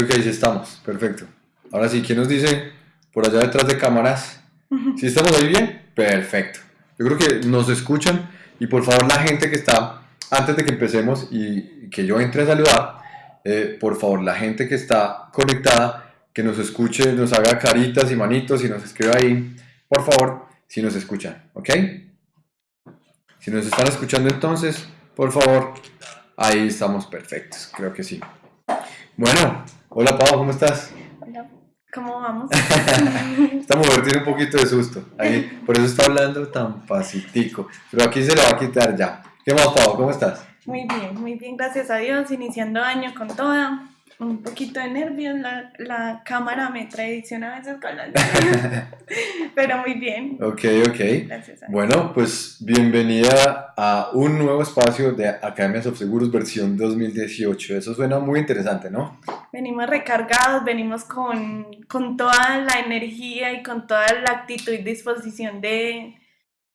Creo que ahí sí estamos, perfecto. Ahora sí, ¿quién nos dice por allá detrás de cámaras? ¿Sí estamos ahí bien? Perfecto. Yo creo que nos escuchan y por favor la gente que está, antes de que empecemos y que yo entre a saludar, eh, por favor la gente que está conectada, que nos escuche, nos haga caritas y manitos y nos escriba ahí, por favor, si nos escuchan, ¿ok? Si nos están escuchando entonces, por favor, ahí estamos perfectos, creo que sí. Bueno, hola Pau, ¿cómo estás? Hola, ¿cómo vamos? Esta mujer tiene un poquito de susto, ahí, por eso está hablando tan pacitico, pero aquí se lo va a quitar ya. ¿Qué más Pau, cómo estás? Muy bien, muy bien, gracias a Dios, iniciando año con toda un poquito de nervios, la, la cámara me traiciona a veces con la pero muy bien. Ok, ok. Bueno, pues bienvenida a un nuevo espacio de Academias of Seguros versión 2018. Eso suena muy interesante, ¿no? Venimos recargados, venimos con, con toda la energía y con toda la actitud y disposición de,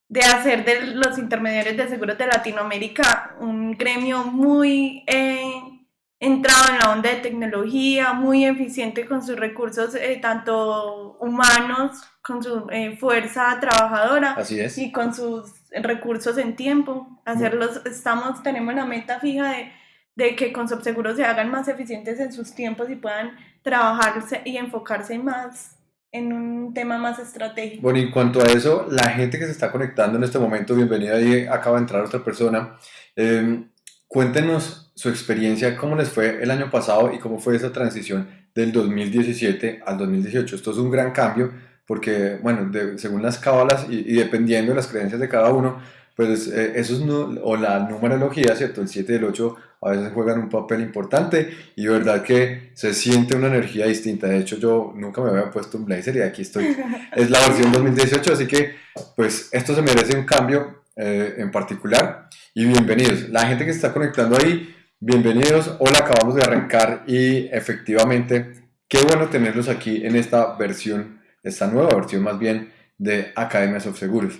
de hacer de los intermediarios de seguros de Latinoamérica un gremio muy... Eh, entrado en la onda de tecnología, muy eficiente con sus recursos eh, tanto humanos, con su eh, fuerza trabajadora y con sus recursos en tiempo. Hacerlos, estamos, tenemos la meta fija de, de que con Subseguros se hagan más eficientes en sus tiempos y puedan trabajarse y enfocarse más en un tema más estratégico. Bueno, y cuanto a eso, la gente que se está conectando en este momento, bienvenida, ahí acaba de entrar otra persona. Eh, Cuéntenos su experiencia, cómo les fue el año pasado y cómo fue esa transición del 2017 al 2018. Esto es un gran cambio porque, bueno, según las cábalas y, dependiendo de las creencias de cada uno, pues eh, eso no, o la numerología, ¿cierto? El 7 y el 8 a veces juegan un papel importante y de verdad que se siente una energía distinta. De hecho, yo nunca me había puesto un blazer y aquí estoy. Es la versión 2018, así que pues esto se merece un cambio eh, en particular. Y bienvenidos. La gente que se está conectando ahí, bienvenidos. Hola, acabamos de arrancar y efectivamente, qué bueno tenerlos aquí en esta versión, esta nueva versión más bien de Academias of Seguros.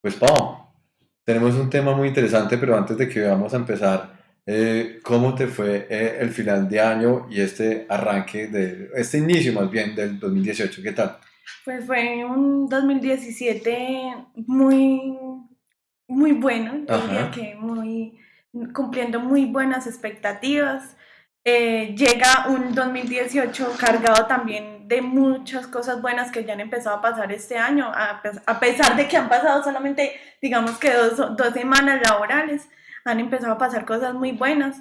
Pues Pau, tenemos un tema muy interesante, pero antes de que vamos a empezar, eh, ¿cómo te fue eh, el final de año y este arranque, de este inicio más bien del 2018? ¿Qué tal? Pues fue un 2017 muy muy bueno, diría que muy, cumpliendo muy buenas expectativas. Eh, llega un 2018 cargado también de muchas cosas buenas que ya han empezado a pasar este año, a, pesar de que han pasado solamente, digamos que dos, dos, semanas laborales, han empezado a pasar cosas muy buenas.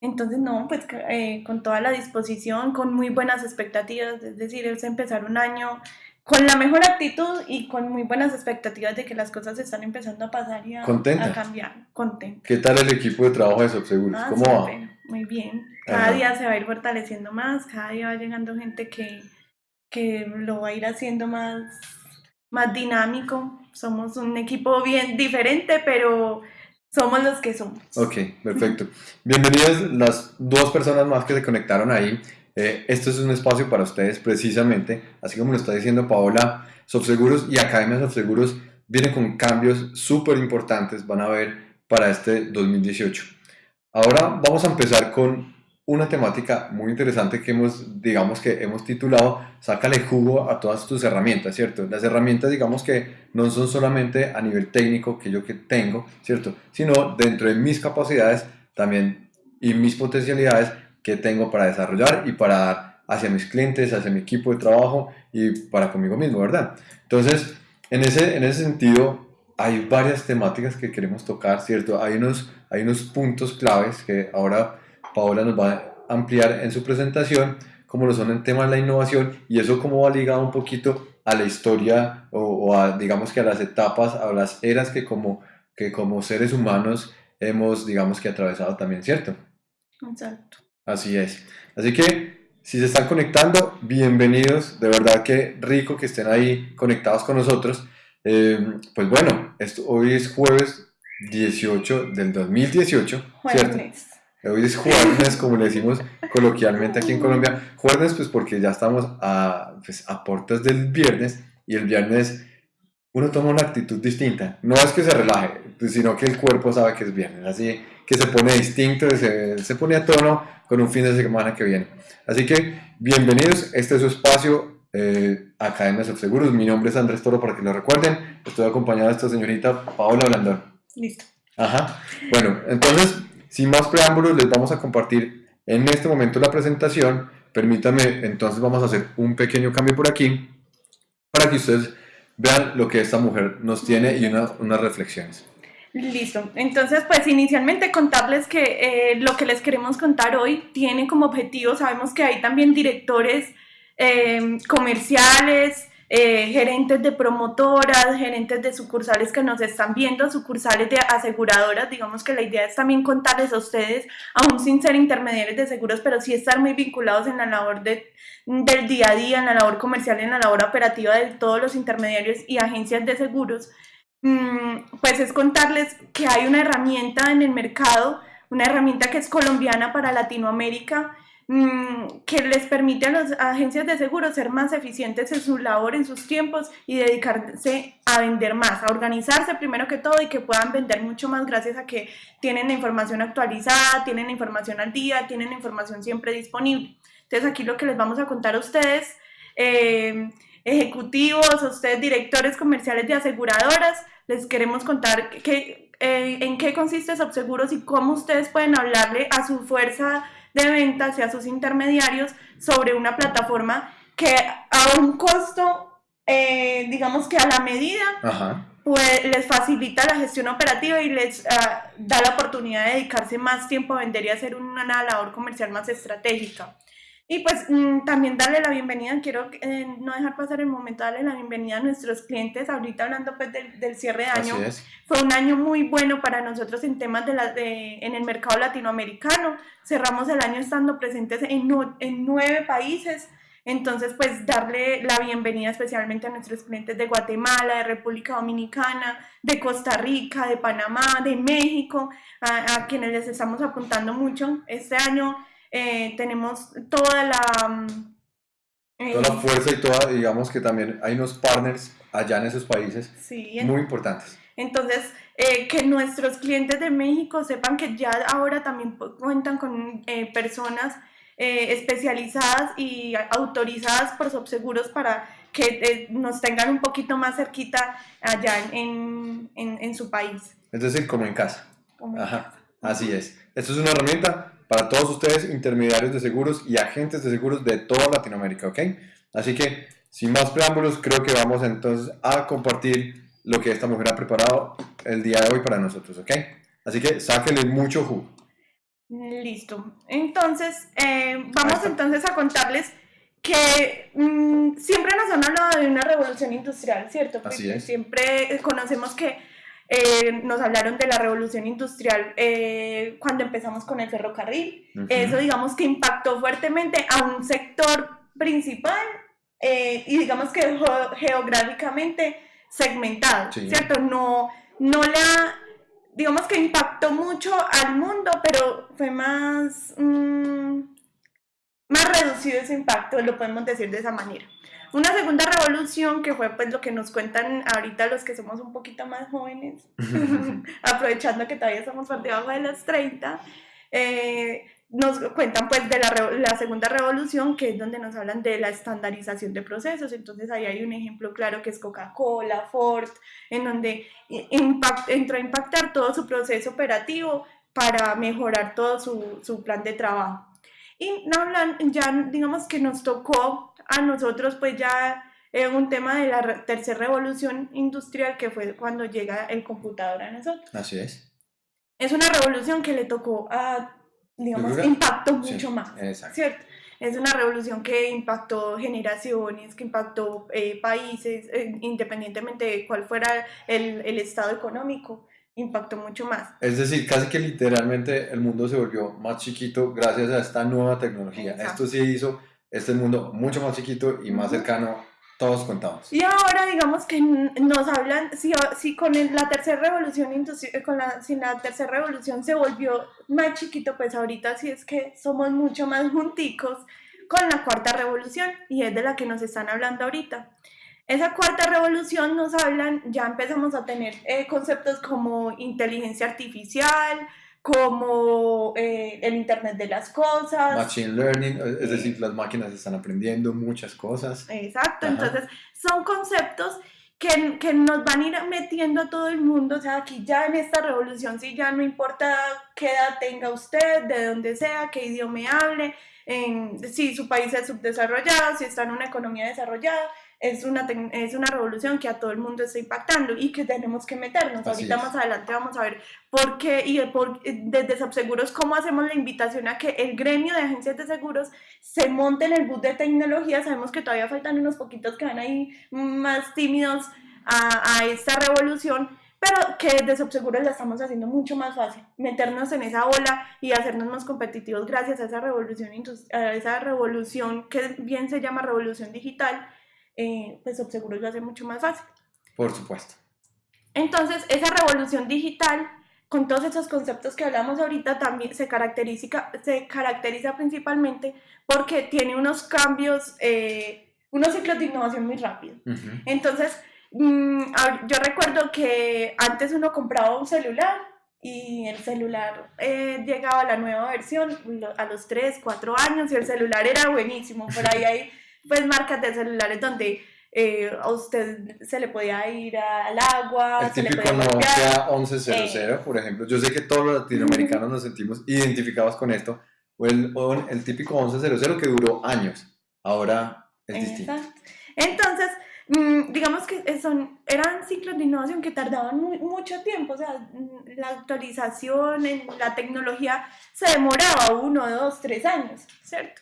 Entonces, no, pues eh, con toda la disposición, con muy buenas expectativas, es decir, es empezar un año con la mejor actitud y con muy buenas expectativas de que las cosas están empezando a pasar y a, cambiar. Contenta. ¿Qué tal el equipo de trabajo de Subseguros? Ah, ¿Cómo va? Muy bien. Cada día se va a ir fortaleciendo más, cada día va llegando gente que, que lo va a ir haciendo más, más dinámico. Somos un equipo bien diferente, pero somos los que somos. Ok, perfecto. Bienvenidas las dos personas más que se conectaron ahí. Eh, esto es un espacio para ustedes precisamente, así como lo está diciendo Paola, Subseguros y Academia Subseguros vienen con cambios súper importantes, van a ver, para este 2018. Ahora vamos a empezar con una temática muy interesante que hemos, digamos que hemos titulado Sácale jugo a todas tus herramientas, ¿cierto? Las herramientas, digamos que no son solamente a nivel técnico que yo que tengo, ¿cierto? Sino dentro de mis capacidades también y mis potencialidades que tengo para desarrollar y para dar hacia mis clientes, hacia mi equipo de trabajo y para conmigo mismo, ¿verdad? Entonces, en ese, en ese sentido, hay varias temáticas que queremos tocar, ¿cierto? Hay unos, hay unos puntos claves que ahora Paola nos va a ampliar en su presentación, como lo son el tema de la innovación y eso como va ligado un poquito a la historia o, o, a, digamos que a las etapas, a las eras que como, que como seres humanos hemos, digamos que atravesado también, ¿cierto? Exacto. Así es. Así que si se están conectando, bienvenidos. De verdad que rico que estén ahí conectados con nosotros. Eh, pues bueno, esto, hoy es jueves 18 del 2018. Jueves. Hoy es jueves, como le decimos coloquialmente aquí en Colombia. Jueves, pues porque ya estamos a, pues, a puertas del viernes y el viernes uno toma una actitud distinta. No es que se relaje, sino que el cuerpo sabe que es viernes. Así que se pone distinto, se, se pone a tono con un fin de semana que viene. Así que bienvenidos, este es su espacio eh, Academia de Seguros. Mi nombre es Andrés Toro, para que lo recuerden. Estoy acompañado de esta señorita Paola Blandón. Listo. Ajá. Bueno, entonces, sin más preámbulos, les vamos a compartir en este momento la presentación. Permítanme, entonces vamos a hacer un pequeño cambio por aquí para que ustedes vean lo que esta mujer nos tiene y unas reflexiones. Listo. Entonces, pues inicialmente contarles que eh, lo que les queremos contar hoy tiene como objetivo, sabemos que hay también directores eh, comerciales, eh, gerentes de promotoras, gerentes de sucursales que nos están viendo, sucursales de aseguradoras. Digamos que la idea es también contarles a ustedes, aún sin ser intermediarios de seguros, pero sí estar muy vinculados en la labor de, del día a día, en la labor comercial, en la labor operativa de todos los intermediarios y agencias de seguros. Mm, pues es contarles que hay una herramienta en el mercado, una herramienta que es colombiana para Latinoamérica que les permite a las agencias de seguros ser más eficientes en su labor, en sus tiempos y dedicarse a vender más, a organizarse primero que todo y que puedan vender mucho más gracias a que tienen la información actualizada, tienen la información al día, tienen la información siempre disponible. Entonces aquí lo que les vamos a contar a ustedes, eh, ejecutivos, a ustedes directores comerciales de aseguradoras, les queremos contar que, eh, en qué consiste Subseguros y cómo ustedes pueden hablarle a su fuerza de ventas y a sus intermediarios sobre una plataforma que a un costo, eh, digamos que a la medida, pues les facilita la gestión operativa y les ah, da la oportunidad de dedicarse más tiempo a vender y hacer una labor comercial más estratégica. Y pues mm, también darle la bienvenida, quiero eh, no dejar pasar el momento, darle la bienvenida a nuestros clientes, ahorita hablando pues del, del cierre de año. Fue un año muy bueno para nosotros en temas de, la, de en el mercado latinoamericano. Cerramos el año estando presentes en, en nueve países. Entonces, pues darle la bienvenida especialmente a nuestros clientes de Guatemala, de República Dominicana, de Costa Rica, de Panamá, de México, a, a quienes les estamos apuntando mucho. Este año eh, tenemos toda la... Mm, toda la eh, fuerza y toda, digamos que también hay unos partners allá en esos países muy importantes. Entonces, eh, que nuestros clientes de México sepan que ya ahora también cuentan con personas especializadas y autorizadas por subseguros para que nos tengan un poquito más cerquita allá en, en, en su país. Es decir, como en casa. Ajá, así es. Esto es una herramienta para todos ustedes, intermediarios de seguros y agentes de seguros de toda Latinoamérica, ¿ok? Así que, sin más preámbulos, creo que vamos entonces a compartir lo que esta mujer ha preparado el día de hoy para nosotros, ¿ok? Así que sáquenle mucho jugo. Listo. Entonces, eh, vamos entonces a contarles que mm, siempre nos han hablado de una revolución industrial, ¿cierto? Así es. Siempre conocemos que eh, nos hablaron de la revolución industrial eh, cuando empezamos con el ferrocarril. Eso digamos que impactó fuertemente a un sector principal eh, y digamos que geográficamente segmentado, ¿cierto? No, no la, digamos que impactó mucho al mundo, pero fue más, mm, más reducido ese impacto, lo podemos decir de esa manera. Una segunda revolución que fue pues lo que nos cuentan ahorita los que somos un poquito más jóvenes, aprovechando que todavía estamos por debajo de los 30, eh, nos cuentan pues de la, la, segunda revolución, que es donde nos hablan de la estandarización de procesos. Entonces ahí hay un ejemplo claro que es Coca-Cola, Ford, en donde impact, entró a impactar todo su proceso operativo para mejorar todo su, su plan de trabajo. Y ya digamos que nos tocó a nosotros pues ya es un tema de la tercera revolución industrial que fue cuando llega el computador a nosotros. Así es. Es una revolución que le tocó a, digamos, impactó mucho más, ¿cierto? Es una revolución que impactó generaciones, que impactó eh, países, eh, independientemente de cuál fuera el, el estado económico impactó mucho más. Es decir, casi que literalmente el mundo se volvió más chiquito gracias a esta nueva tecnología. Esto sí hizo este mundo mucho más chiquito y más cercano, todos contados. Y ahora digamos que nos hablan, si, si con la tercera revolución, eh, con la, si la tercera revolución se volvió más chiquito, pues ahorita sí es que somos mucho más junticos con la cuarta revolución y es de la que nos están hablando ahorita. Esa cuarta revolución nos hablan, ya empezamos a tener eh, conceptos como inteligencia artificial, como eh, el Internet de las Cosas. Machine Learning, es decir, las máquinas están aprendiendo muchas cosas. Exacto, entonces son conceptos que, que, nos van a ir metiendo a todo el mundo, o sea, aquí ya en esta revolución, sí, ya no importa qué edad tenga usted, de dónde sea, qué idioma hable, si su país es subdesarrollado, si está en una economía desarrollada, es una, es una revolución que a todo el mundo está impactando y que tenemos que meternos. Ahorita más adelante vamos a ver por qué y por, desde Subseguros cómo hacemos la invitación a que el gremio de agencias de seguros se monte en el bus de tecnología. Sabemos que todavía faltan unos poquitos que van ahí más tímidos a, a esta revolución, pero que desde Subseguros la estamos haciendo mucho más fácil, meternos en esa ola y hacernos más competitivos gracias a esa revolución, a esa revolución que bien se llama revolución digital eh, pues Subseguros lo hace mucho más fácil. Por supuesto. Entonces, esa revolución digital, con todos esos conceptos que hablamos ahorita, también se caracteriza, se caracteriza principalmente porque tiene unos cambios, eh, unos ciclos de innovación muy rápidos. Entonces, mm, yo recuerdo que antes uno compraba un celular y el celular eh, llegaba a la nueva versión a los 3, 4 años y el celular era buenísimo. Por ahí hay pues marcas de celulares donde eh, a usted se le podía ir al agua. El típico Nokia 1100, eh, por ejemplo. Yo sé que todos los latinoamericanos nos sentimos identificados con esto. O el, el típico 1100 que duró años. Ahora es distinto. Entonces, mm, digamos que son, eran ciclos de innovación que tardaban mucho tiempo. O sea, la actualización en la tecnología se demoraba uno, dos, tres años, ¿cierto?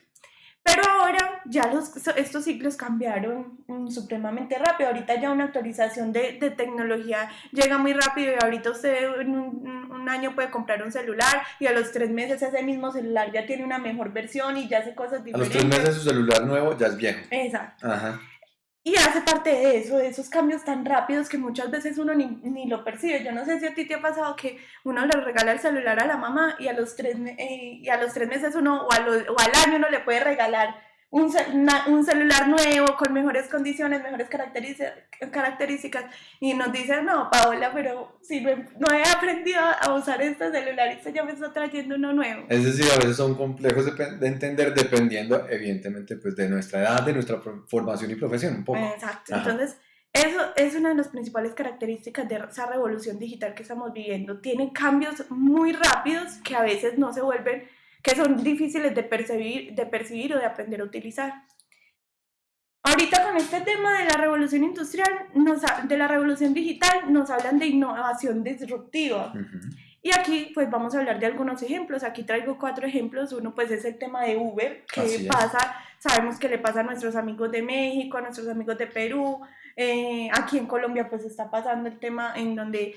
Pero ahora ya los, estos ciclos cambiaron mm, supremamente rápido. Ahorita ya una actualización de, de, tecnología llega muy rápido y ahorita usted en un, un, año puede comprar un celular y a los tres meses ese mismo celular ya tiene una mejor versión y ya hace cosas diferentes. A los tres meses su celular nuevo ya es viejo. Exacto. Ajá. Y hace parte de eso, de esos cambios tan rápidos que muchas veces uno ni, ni, lo percibe. Yo no sé si a ti te ha pasado que uno le regala el celular a la mamá y a los tres, eh, y a los tres meses uno o, a o al año uno le puede regalar un, un, celular nuevo con mejores condiciones, mejores características y nos dicen, no, Paola, pero si no, he aprendido a usar este celular y ya me está trayendo uno nuevo. Es decir, a veces son complejos de, de, entender dependiendo, evidentemente, pues de nuestra edad, de nuestra formación y profesión, un poco. Exacto, entonces... Eso es una de las principales características de esa revolución digital que estamos viviendo. Tiene cambios muy rápidos que a veces no se vuelven que son difíciles de percibir, de percibir o de aprender a utilizar. Ahorita con este tema de la revolución industrial, nos, de la revolución digital, nos hablan de innovación disruptiva. Y aquí pues vamos a hablar de algunos ejemplos. Aquí traigo cuatro ejemplos. Uno pues es el tema de Uber, que pasa, sabemos que le pasa a nuestros amigos de México, a nuestros amigos de Perú. Eh, aquí en Colombia pues está pasando el tema en donde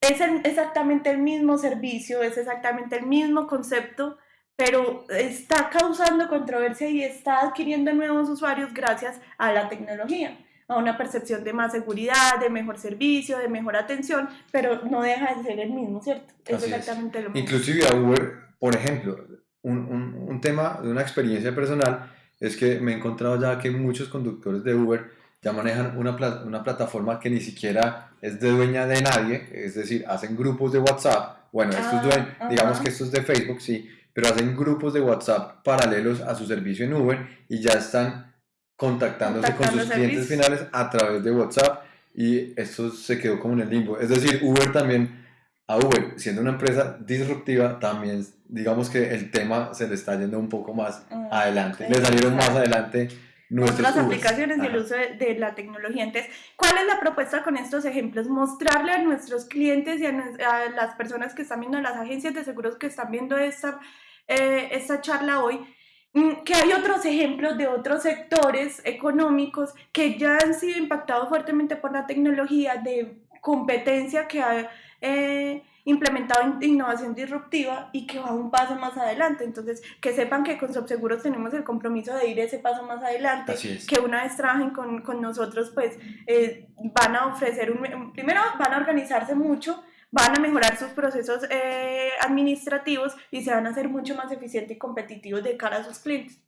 es exactamente el mismo servicio, es exactamente el mismo concepto, pero está causando controversia y está adquiriendo nuevos usuarios gracias a la tecnología, a una percepción de más seguridad, de mejor servicio, de mejor atención, pero no deja de ser el mismo, ¿cierto? Es exactamente lo mismo. Inclusive a Uber, por ejemplo, un, un, un tema de una experiencia personal es que me he encontrado ya que muchos conductores de Uber ya manejan una, una plataforma que ni siquiera es de dueña de nadie, es decir, hacen grupos de WhatsApp, bueno, ah, digamos que esto es de Facebook, sí, pero hacen grupos de WhatsApp paralelos a su servicio en Uber y ya están contactándose con sus clientes finales a través de WhatsApp y esto se quedó como en el limbo. Es decir, Uber también, a Uber, siendo una empresa disruptiva, también digamos que el tema se le está yendo un poco más mm, adelante. Le salieron más adelante nuestras aplicaciones y el uso de, la tecnología. Entonces, ¿cuál es la propuesta con estos ejemplos? Mostrarle a nuestros clientes y a, las personas que están viendo, las agencias de seguros que están viendo esta, eh, esta charla hoy, mm, que hay otros ejemplos de otros sectores económicos que ya han sido impactados fuertemente por la tecnología de competencia que ha... Eh, implementado innovación disruptiva y que va un paso más adelante. Entonces, que sepan que con Subseguros tenemos el compromiso de ir ese paso más adelante, que una vez trabajen con, con nosotros, pues eh, van a ofrecer, un, primero van a organizarse mucho, van a mejorar sus procesos eh, administrativos y se van a hacer mucho más eficientes y competitivos de cara a sus clientes.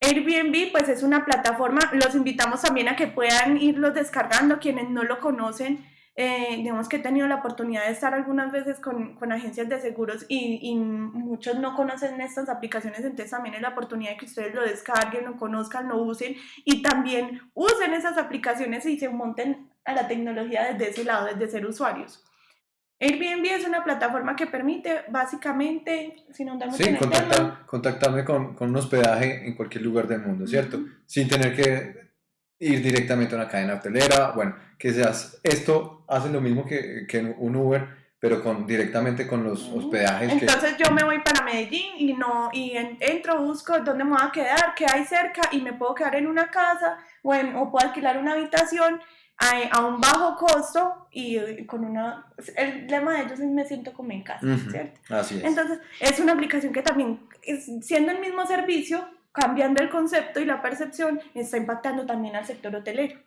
Airbnb pues es una plataforma, los invitamos también a que puedan irlos descargando quienes no lo conocen. Eh, digamos que he tenido la oportunidad de estar algunas veces con, con agencias de seguros y, y, muchos no conocen estas aplicaciones, entonces también es la oportunidad de que ustedes lo descarguen, lo conozcan, lo usen y también usen esas aplicaciones y se monten a la tecnología desde ese lado, desde ser usuarios. Airbnb es una plataforma que permite básicamente, si no sí, contactarme con, con, un hospedaje en cualquier lugar del mundo, ¿cierto? Sin tener que ir directamente a una cadena hotelera, bueno, que seas, esto hace lo mismo que, que un Uber, pero con, directamente con los hospedajes. Entonces yo me voy para Medellín y, no, y entro, busco dónde me voy a quedar, qué hay cerca y me puedo quedar en una casa o, o puedo alquilar una habitación a, un bajo costo y con una... El lema de ellos es me siento como en casa, ¿cierto? Así es. Entonces, es una aplicación que también, siendo el mismo servicio, cambiando el concepto y la percepción, está impactando también al sector hotelero.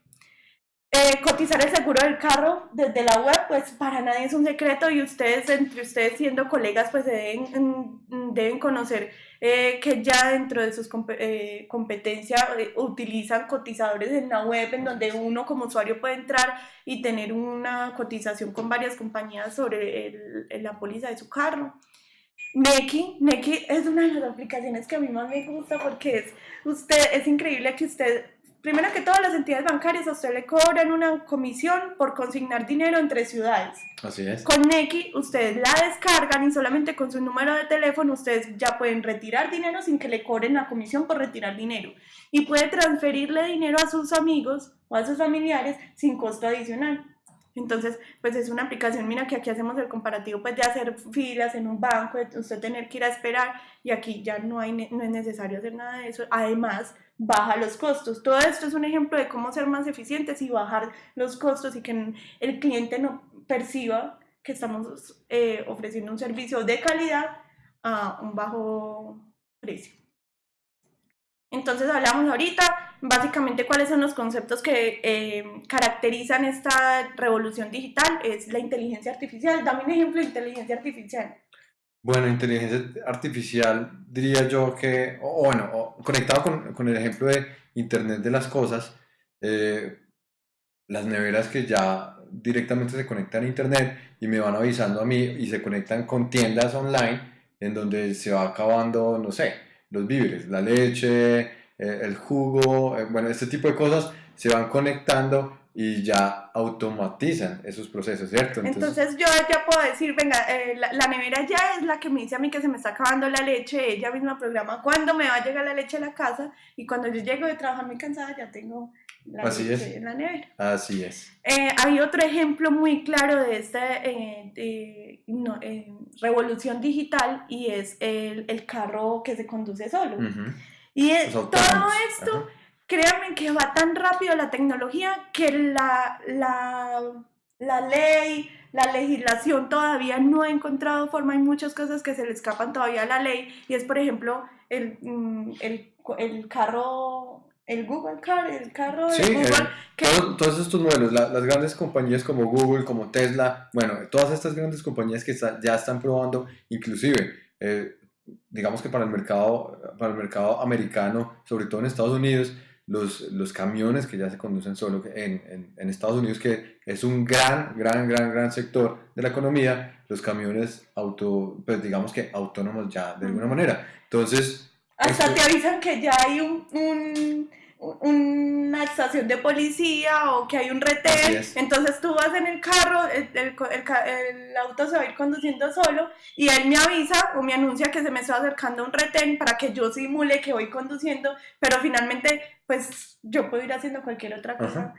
Eh, cotizar el seguro del carro desde la web, pues para nadie es un secreto y ustedes, entre ustedes siendo colegas, pues deben, deben conocer eh, que ya dentro de sus eh, competencias utilizan cotizadores en la web en donde uno como usuario puede entrar y tener una cotización con varias compañías sobre el, la póliza de su carro. Neki, Neki es una de las aplicaciones que a mí más me gusta porque es, usted, es increíble que usted primero que todas las entidades bancarias a usted le cobran una comisión por consignar dinero entre ciudades. Así es. Con Neki ustedes la descargan y solamente con su número de teléfono ustedes ya pueden retirar dinero sin que le cobren la comisión por retirar dinero. Y puede transferirle dinero a sus amigos o a sus familiares sin costo adicional. Entonces, pues es una aplicación, mira que aquí hacemos el comparativo pues de hacer filas en un banco, de usted tener que ir a esperar y aquí ya no, hay, no es necesario hacer nada de eso. Además, baja los costos. Todo esto es un ejemplo de cómo ser más eficientes y bajar los costos y que el cliente no perciba que estamos eh, ofreciendo un servicio de calidad a un bajo precio. Entonces hablamos ahorita básicamente cuáles son los conceptos que eh, caracterizan esta revolución digital. Es la inteligencia artificial. Dame un ejemplo de inteligencia artificial. Bueno, inteligencia artificial diría yo que, o bueno, conectado con, con, el ejemplo de Internet de las Cosas, eh, las neveras que ya directamente se conectan a Internet y me van avisando a mí y se conectan con tiendas online en donde se va acabando, no sé, los víveres, la leche, eh, el jugo, eh, bueno, este tipo de cosas se van conectando y ya automatizan esos procesos, ¿cierto? Entonces, yo ya puedo decir, venga, eh, la, nevera ya es la que me dice a mí que se me está acabando la leche, ella misma programa cuándo me va a llegar la leche a la casa y cuando yo llego de trabajar muy cansada ya tengo la leche en la nevera. Así es. Eh, hay otro ejemplo muy claro de esta eh, revolución digital y es el, el, carro que se conduce solo. Y todo esto créanme que va tan rápido la tecnología que la, la, la ley, la legislación todavía no ha encontrado forma. Hay muchas cosas que se le escapan todavía a la ley y es, por ejemplo, el, mm, el, el carro el Google Car, el carro de sí, Google. todos, estos modelos, las grandes compañías como Google, como Tesla, bueno, todas estas grandes compañías que ya están probando, inclusive, eh, digamos que para el mercado, para el mercado americano, sobre todo en Estados Unidos, los, los camiones que ya se conducen solo en, en, en, Estados Unidos, que es un gran, gran, gran, gran sector de la economía, los camiones auto, pues digamos que autónomos ya de alguna manera. Entonces... Hasta te avisan que ya hay un, un una estación de policía o que hay un retén, entonces tú vas en el carro, el, el, el, auto se va a ir conduciendo solo y él me avisa o me anuncia que se me está acercando un retén para que yo simule que voy conduciendo, pero finalmente pues yo puedo ir haciendo cualquier otra cosa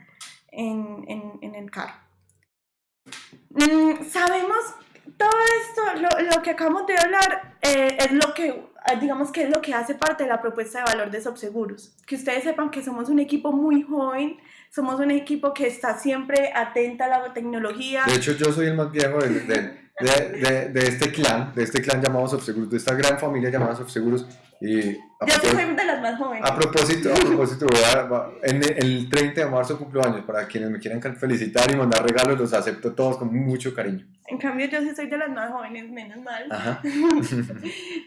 en, en, en, el carro. Mm, sabemos todo esto, lo, lo, que acabamos de hablar, eh, es lo que digamos que es lo que hace parte de la propuesta de valor de Subseguros. Que ustedes sepan que somos un equipo muy joven, somos un equipo que está siempre atenta a la tecnología. De hecho, yo soy el más viejo de, de, de, de este clan, de este clan llamado Subseguros, de esta gran familia llamada Subseguros. Y Yo soy de las más jóvenes. A propósito, a propósito en el 30 de marzo cumplo años. Para quienes me quieran felicitar y mandar regalos, los acepto todos con mucho cariño. En cambio, yo sí soy de las más jóvenes, menos mal.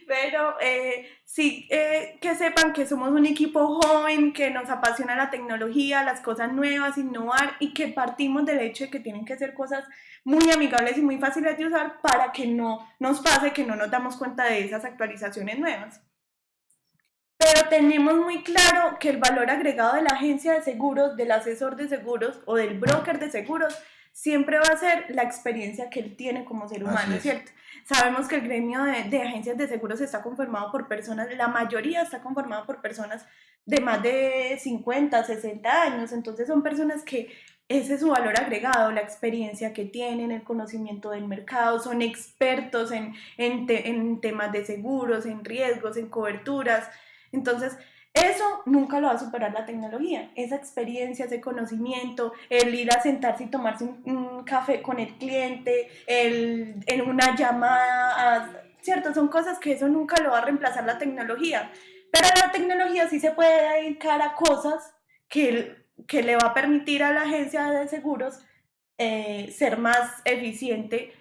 Pero eh, sí, eh, que sepan que somos un equipo joven, que nos apasiona la tecnología, las cosas nuevas, innovar y que partimos del hecho de que tienen que ser cosas muy amigables y muy fáciles de usar para que no nos pase que no nos damos cuenta de esas actualizaciones nuevas. Pero tenemos muy claro que el valor agregado de la agencia de seguros, del asesor de seguros o del broker de seguros siempre va a ser la experiencia que él tiene como ser humano, ¿cierto? Sabemos que el gremio de, de, agencias de seguros está conformado por personas, la mayoría está conformado por personas de más de 50, 60 años, entonces son personas que ese es su valor agregado, la experiencia que tienen, el conocimiento del mercado, son expertos en, en, en temas de seguros, en riesgos, en coberturas, entonces eso nunca lo va a superar la tecnología. Esa experiencia, ese conocimiento, el ir a sentarse y tomarse un, café con el cliente, el, en una llamada, ¿cierto? Son cosas que eso nunca lo va a reemplazar la tecnología. Pero la tecnología sí se puede dedicar a cosas que, que le va a permitir a la agencia de seguros eh, ser más eficiente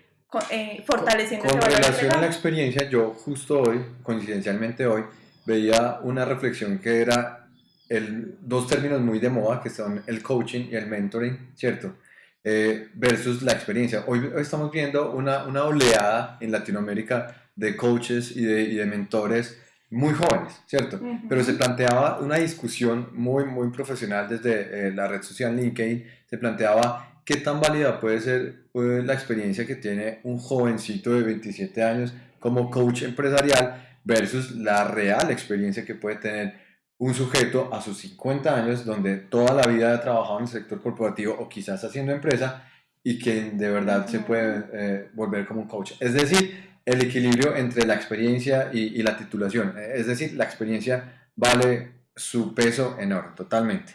eh, fortaleciendo con, con relación a la experiencia, yo justo hoy, coincidencialmente hoy, veía una reflexión que era el, dos términos muy de moda, que son el coaching y el mentoring, ¿cierto? Eh, versus la experiencia. Hoy, estamos viendo una, una, oleada en Latinoamérica de coaches y de, y de mentores muy jóvenes, ¿cierto? Pero se planteaba una discusión muy, muy profesional desde eh, la red social LinkedIn, se planteaba qué tan válida puede ser eh, la experiencia que tiene un jovencito de 27 años como coach empresarial versus la real experiencia que puede tener un sujeto a sus 50 años donde toda la vida ha trabajado en el sector corporativo o quizás haciendo empresa y que de verdad se puede eh, volver como un coach. Es decir, el equilibrio entre la experiencia y, la titulación. Es decir, la experiencia vale su peso en oro, totalmente.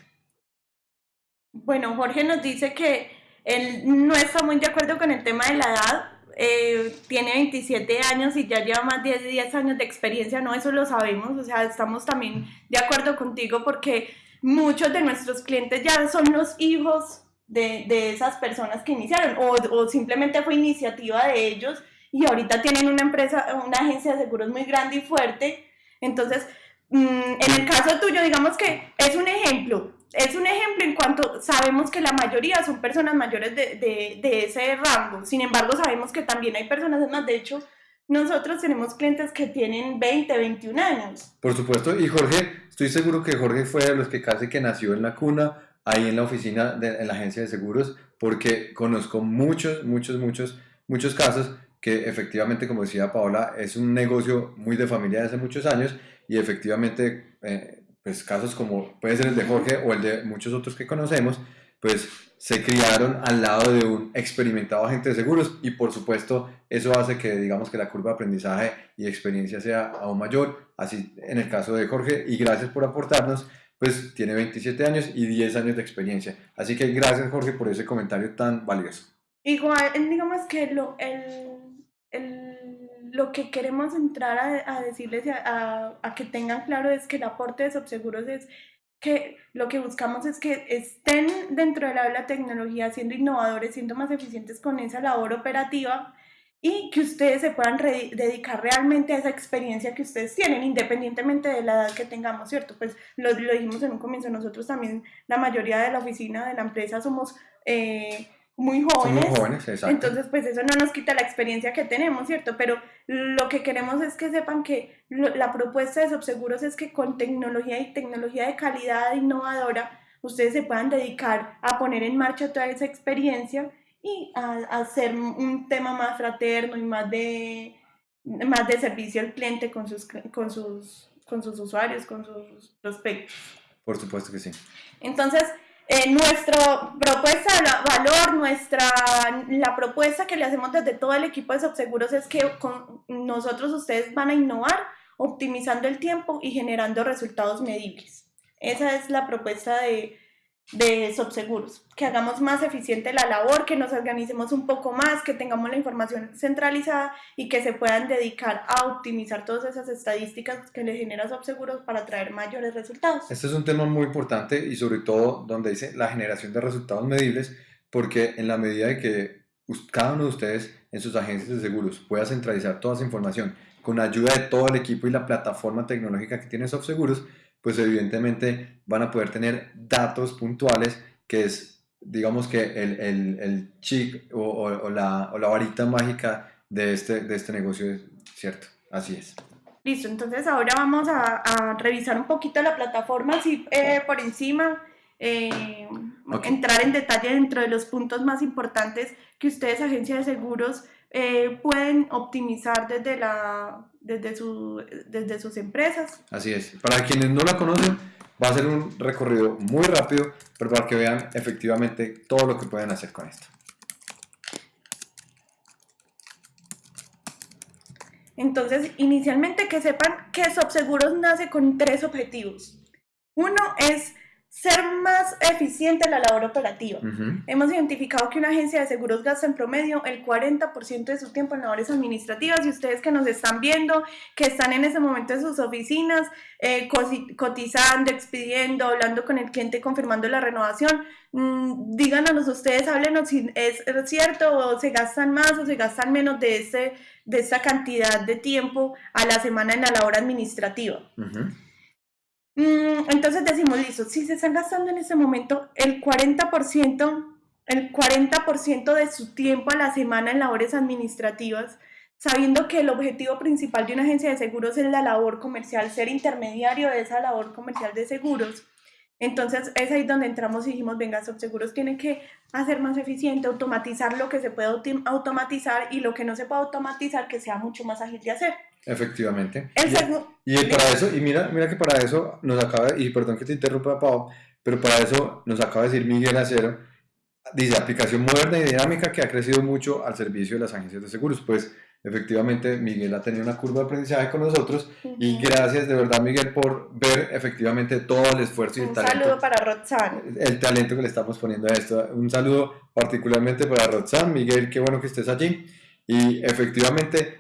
Bueno, Jorge nos dice que él no está muy de acuerdo con el tema de la edad, eh, tiene 27 años y ya lleva más de 10 años de experiencia, no, eso lo sabemos, o sea, estamos también de acuerdo contigo porque muchos de nuestros clientes ya son los hijos de, de esas personas que iniciaron o, o, simplemente fue iniciativa de ellos y ahorita tienen una empresa, una agencia de seguros muy grande y fuerte. Entonces, mm, en el caso tuyo, digamos que es un ejemplo, es un ejemplo en cuanto sabemos que la mayoría son personas mayores de, de, de, ese rango. Sin embargo, sabemos que también hay personas más. De hecho, nosotros tenemos clientes que tienen 20, 21 años. Por supuesto. Y Jorge, estoy seguro que Jorge fue de los que casi que nació en la cuna, ahí en la oficina, de, la agencia de seguros, porque conozco muchos, muchos, muchos, muchos casos que efectivamente, como decía Paola, es un negocio muy de familia de hace muchos años y efectivamente... Eh, pues casos como puede ser el de Jorge o el de muchos otros que conocemos, pues se criaron al lado de un experimentado agente de seguros y por supuesto eso hace que digamos que la curva de aprendizaje y experiencia sea aún mayor, así en el caso de Jorge y gracias por aportarnos, pues tiene 27 años y 10 años de experiencia. Así que gracias Jorge por ese comentario tan valioso. Igual, digamos que lo, el, lo que queremos entrar a, decirles a, a, que tengan claro es que el aporte de Subseguros es que lo que buscamos es que estén dentro de la, tecnología siendo innovadores, siendo más eficientes con esa labor operativa y que ustedes se puedan dedicar realmente a esa experiencia que ustedes tienen, independientemente de la edad que tengamos, ¿cierto? Pues lo, lo dijimos en un comienzo, nosotros también, la mayoría de la oficina de la empresa somos... Eh, muy jóvenes. Muy jóvenes exacto. Entonces, pues eso no nos quita la experiencia que tenemos, ¿cierto? Pero lo que queremos es que sepan que la propuesta de Subseguros es que con tecnología y tecnología de calidad innovadora, ustedes se puedan dedicar a poner en marcha toda esa experiencia y a, hacer un tema más fraterno y más de, más de servicio al cliente con sus, con sus, con sus usuarios, con sus prospectos. Por supuesto que sí. Entonces, eh, nuestra propuesta de valor, nuestra, la propuesta que le hacemos desde todo el equipo de Subseguros es que con nosotros ustedes van a innovar optimizando el tiempo y generando resultados medibles. Esa es la propuesta de, de Subseguros, que hagamos más eficiente la labor, que nos organicemos un poco más, que tengamos la información centralizada y que se puedan dedicar a optimizar todas esas estadísticas que le genera Subseguros para traer mayores resultados. Este es un tema muy importante y sobre todo donde dice la generación de resultados medibles, porque en la medida de que cada uno de ustedes en sus agencias de seguros pueda centralizar toda esa información con ayuda de todo el equipo y la plataforma tecnológica que tiene Softseguros, pues evidentemente van a poder tener datos puntuales que es, digamos que el, el, el chic o, o, la, o, la, varita mágica de este, de este negocio, ¿cierto? Así es. Listo, entonces ahora vamos a, a revisar un poquito la plataforma así eh, por encima. Eh, entrar en detalle dentro de los puntos más importantes que ustedes, agencia de seguros, eh, pueden optimizar desde, la, desde, su, desde sus empresas. Así es. Para quienes no la conocen, va a ser un recorrido muy rápido, pero para que vean efectivamente todo lo que pueden hacer con esto. Entonces, inicialmente que sepan que Subseguros nace con tres objetivos. Uno es ser más eficiente en la labor operativa. Hemos identificado que una agencia de seguros gasta en promedio el 40% de su tiempo en labores administrativas y ustedes que nos están viendo, que están en ese momento en sus oficinas, eh, cotizando, expidiendo, hablando con el cliente, confirmando la renovación, mmm, díganos ustedes, háblenos si es cierto o se gastan más o se gastan menos de, ese, de esa cantidad de tiempo a la semana en la labor administrativa. Mm, entonces decimos, listo, si se están gastando en ese momento el 40%, el 40% de su tiempo a la semana en labores administrativas, sabiendo que el objetivo principal de una agencia de seguros es la labor comercial, ser intermediario de esa labor comercial de seguros, entonces es ahí donde entramos y dijimos, venga, Subseguros tiene que hacer más eficiente, automatizar lo que se puede automatizar y lo que no se puede automatizar que sea mucho más ágil de hacer. Efectivamente. y, y, para eso, y mira, mira que para eso nos acaba, y perdón que te interrumpa, Pau, pero para eso nos acaba de decir Miguel Acero, dice aplicación moderna y dinámica que ha crecido mucho al servicio de las agencias de seguros. Pues efectivamente Miguel ha tenido una curva de aprendizaje con nosotros y gracias de verdad Miguel por ver efectivamente todo el esfuerzo y el talento. Un saludo para Roxanne. El talento que le estamos poniendo a esto. Un saludo particularmente para Roxanne. Miguel, qué bueno que estés allí. Y efectivamente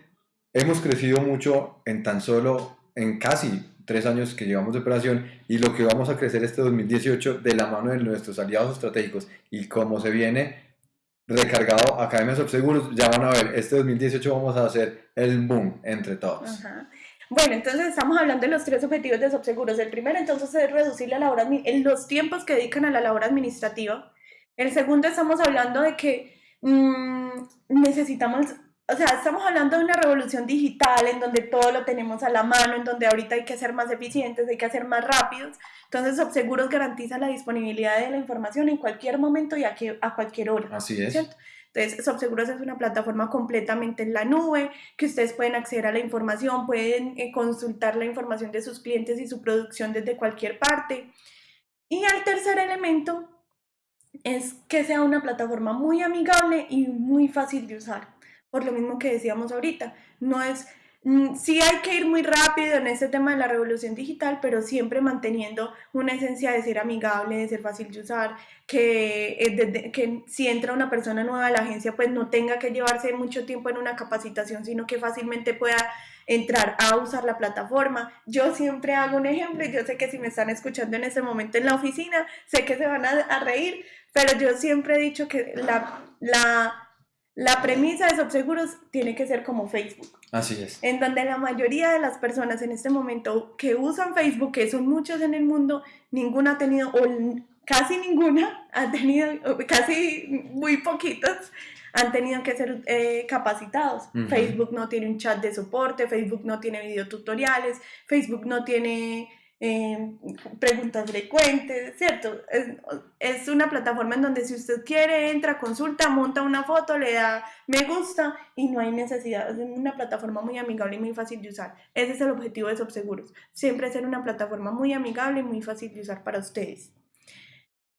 hemos crecido mucho en tan solo, en casi tres años que llevamos de operación y lo que vamos a crecer este 2018 de la mano de nuestros aliados estratégicos y como se viene recargado Academia Subseguros, ya van a ver, este 2018 vamos a hacer el boom entre todos. Bueno, entonces estamos hablando de los tres objetivos de Subseguros. El primero entonces es reducir la labor, los tiempos que dedican a la labor administrativa. El segundo estamos hablando de que mmm, necesitamos o sea, estamos hablando de una revolución digital en donde todo lo tenemos a la mano, en donde ahorita hay que ser más eficientes, hay que ser más rápidos. Entonces, Subseguros garantiza la disponibilidad de la información en cualquier momento y a, que, a cualquier hora. Así es. ¿cierto? Entonces, Subseguros es una plataforma completamente en la nube, que ustedes pueden acceder a la información, pueden eh, consultar la información de sus clientes y su producción desde cualquier parte. Y el tercer elemento es que sea una plataforma muy amigable y muy fácil de usar por lo mismo que decíamos ahorita. No es, mm, sí hay que ir muy rápido en este tema de la revolución digital, pero siempre manteniendo una esencia de ser amigable, de ser fácil de usar, que, eh, que si entra una persona nueva a la agencia, pues no tenga que llevarse mucho tiempo en una capacitación, sino que fácilmente pueda entrar a usar la plataforma. Yo siempre hago un ejemplo y yo sé que si me están escuchando en ese momento en la oficina, sé que se van a, a reír, pero yo siempre he dicho que la, la la premisa de Subseguros tiene que ser como Facebook. Así es. En donde la mayoría de las personas en este momento que usan Facebook, que son muchos en el mundo, ninguna ha tenido, o casi ninguna ha tenido, casi muy poquitos han tenido que ser eh, capacitados. Facebook no tiene un chat de soporte, Facebook no tiene videotutoriales, Facebook no tiene eh, preguntas frecuentes, ¿cierto? Es, una plataforma en donde si usted quiere, entra, consulta, monta una foto, le da me gusta y no hay necesidad. Es una plataforma muy amigable y muy fácil de usar. Ese es el objetivo de Subseguros. Siempre ser una plataforma muy amigable y muy fácil de usar para ustedes.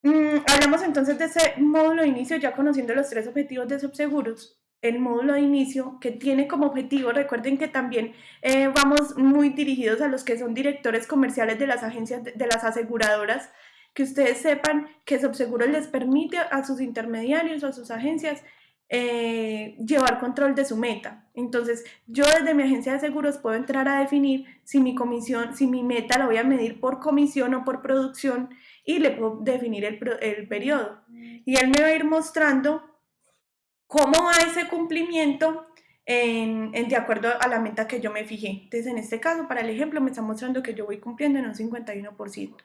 Mm, hablamos entonces de ese módulo de inicio, ya conociendo los tres objetivos de Subseguros el módulo de inicio que tiene como objetivo, recuerden que también eh, vamos muy dirigidos a los que son directores comerciales de las agencias, de, las aseguradoras, que ustedes sepan que Subseguro les permite a sus intermediarios o a sus agencias eh, llevar control de su meta. Entonces, yo desde mi agencia de seguros puedo entrar a definir si mi comisión, si mi meta la voy a medir por comisión o por producción y le puedo definir el, el periodo. Y él me va a ir mostrando cómo va ese cumplimiento en, de acuerdo a la meta que yo me fijé. Entonces, en este caso, para el ejemplo, me está mostrando que yo voy cumpliendo en un 51%.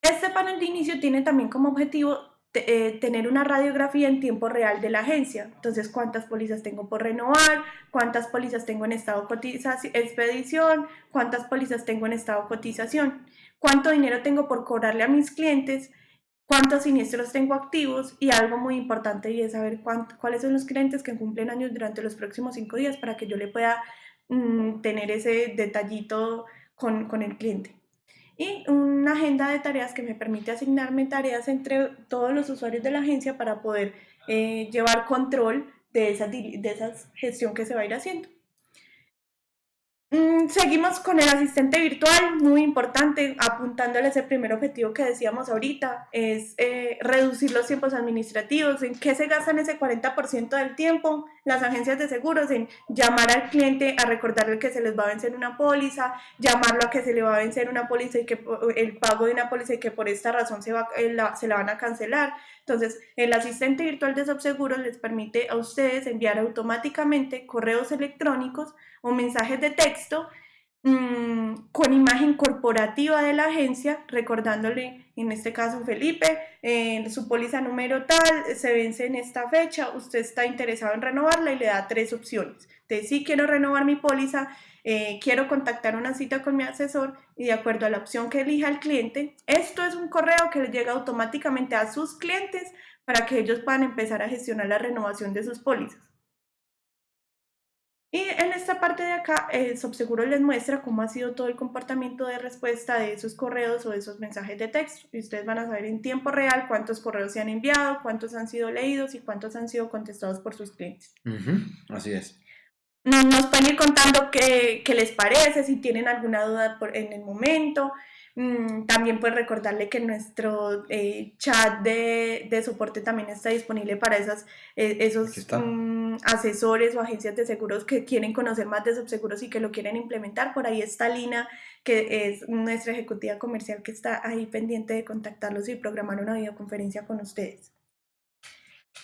Este panel de inicio tiene también como objetivo eh, tener una radiografía en tiempo real de la agencia. Entonces, cuántas pólizas tengo por renovar, cuántas pólizas tengo en estado cotización, expedición, cuántas pólizas tengo en estado cotización, cuánto dinero tengo por cobrarle a mis clientes, cuántos siniestros tengo activos y algo muy importante y es saber cuáles son los clientes que cumplen años durante los próximos cinco días para que yo le pueda mm, tener ese detallito con, con el cliente y una agenda de tareas que me permite asignarme tareas entre todos los usuarios de la agencia para poder eh, llevar control de esa, de esa gestión que se va a ir haciendo. Mm, seguimos con el asistente virtual, muy importante, apuntándole ese primer objetivo que decíamos ahorita, es eh, reducir los tiempos administrativos. ¿En qué se gastan ese 40% del tiempo? Las agencias de seguros en llamar al cliente a recordarle que se les va a vencer una póliza, llamarlo a que se le va a vencer una póliza y que el pago de una póliza y que por esta razón se, va, eh, se la van a cancelar. Entonces, el asistente virtual de Subseguros les permite a ustedes enviar automáticamente correos electrónicos o mensajes de texto mm, con imagen corporativa de la agencia, recordándole, en este caso Felipe, eh, su póliza número tal, se vence en esta fecha, usted está interesado en renovarla y le da tres opciones. De si quiero renovar mi póliza, eh, quiero contactar una cita con mi asesor y de acuerdo a la opción que elija el cliente, esto es un correo que le llega automáticamente a sus clientes para que ellos puedan empezar a gestionar la renovación de sus pólizas. Y en esta parte de acá, el Subseguro les muestra cómo ha sido todo el comportamiento de respuesta de esos correos o de esos mensajes de texto. Y ustedes van a saber en tiempo real cuántos correos se han enviado, cuántos han sido leídos y cuántos han sido contestados por sus clientes. Así es. Nos pueden ir contando qué, qué, les parece, si tienen alguna duda por, en el momento. Mm, también pues recordarle que nuestro eh, chat de, de, soporte también está disponible para esas, eh, esos mm, asesores o agencias de seguros que quieren conocer más de subseguros y que lo quieren implementar. Por ahí está Lina, que es nuestra ejecutiva comercial que está ahí pendiente de contactarlos y programar una videoconferencia con ustedes.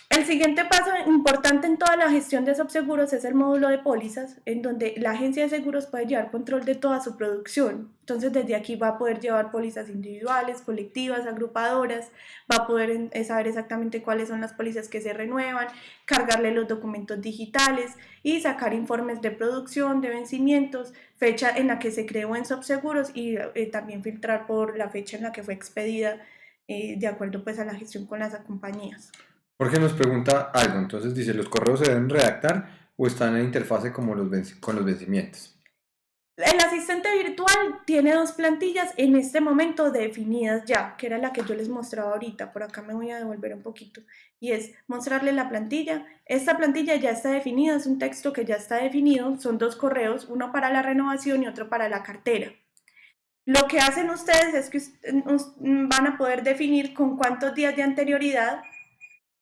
El siguiente paso importante en toda la gestión de subseguros es el módulo de pólizas, en donde la agencia de seguros puede llevar control de toda su producción. Entonces, desde aquí va a poder llevar pólizas individuales, colectivas, agrupadoras, va a poder eh, saber exactamente cuáles son las pólizas que se renuevan, cargarle los documentos digitales y sacar informes de producción, de vencimientos, fecha en la que se creó en subseguros y eh, también filtrar por la fecha en la que fue expedida eh, de acuerdo pues a la gestión con las compañías. Jorge nos pregunta algo, entonces dice, ¿los correos se deben redactar o están en interfase como los con los vencimientos? El asistente virtual tiene dos plantillas en este momento definidas ya, que era la que yo les mostraba ahorita. Por acá me voy a devolver un poquito. Y es mostrarle la plantilla. Esta plantilla ya está definida, es un texto que ya está definido. Son dos correos, uno para la renovación y otro para la cartera. Lo que hacen ustedes es que van a poder definir con cuántos días de anterioridad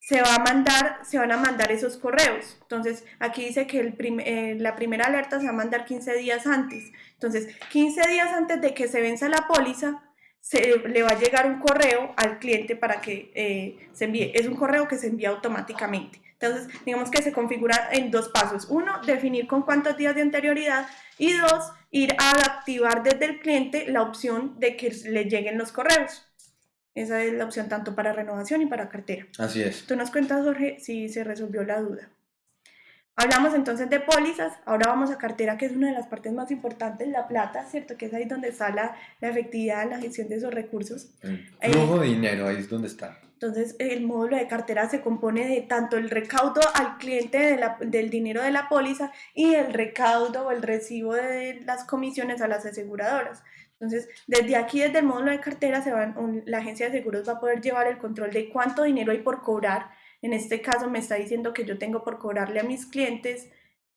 se, va a mandar, se van a mandar esos correos. Entonces, aquí dice que el eh, la primera alerta se va a mandar 15 días antes. Entonces, 15 días antes de que se venza la póliza, se, le va a llegar un correo al cliente para que eh, se envíe. Es un correo que se envía automáticamente. Entonces, digamos que se configura en dos pasos. Uno, definir con cuántos días de anterioridad. Y dos, ir a activar desde el cliente la opción de que le lleguen los correos. Esa es la opción tanto para renovación y para cartera. Así es. Tú nos cuentas, Jorge, si se resolvió la duda. Hablamos entonces de pólizas, ahora vamos a cartera, que es una de las partes más importantes, la plata, ¿cierto? Que es ahí donde está la, la efectividad, la gestión de esos recursos. El flujo de dinero, ahí es donde está. Entonces, el módulo de cartera se compone de tanto el recaudo al cliente de la, del dinero de la póliza y el recaudo o el recibo de las comisiones a las aseguradoras. Entonces, desde aquí, desde el módulo de cartera, se van, la agencia de seguros va a poder llevar el control de cuánto dinero hay por cobrar. En este caso, me está diciendo que yo tengo por cobrarle a mis clientes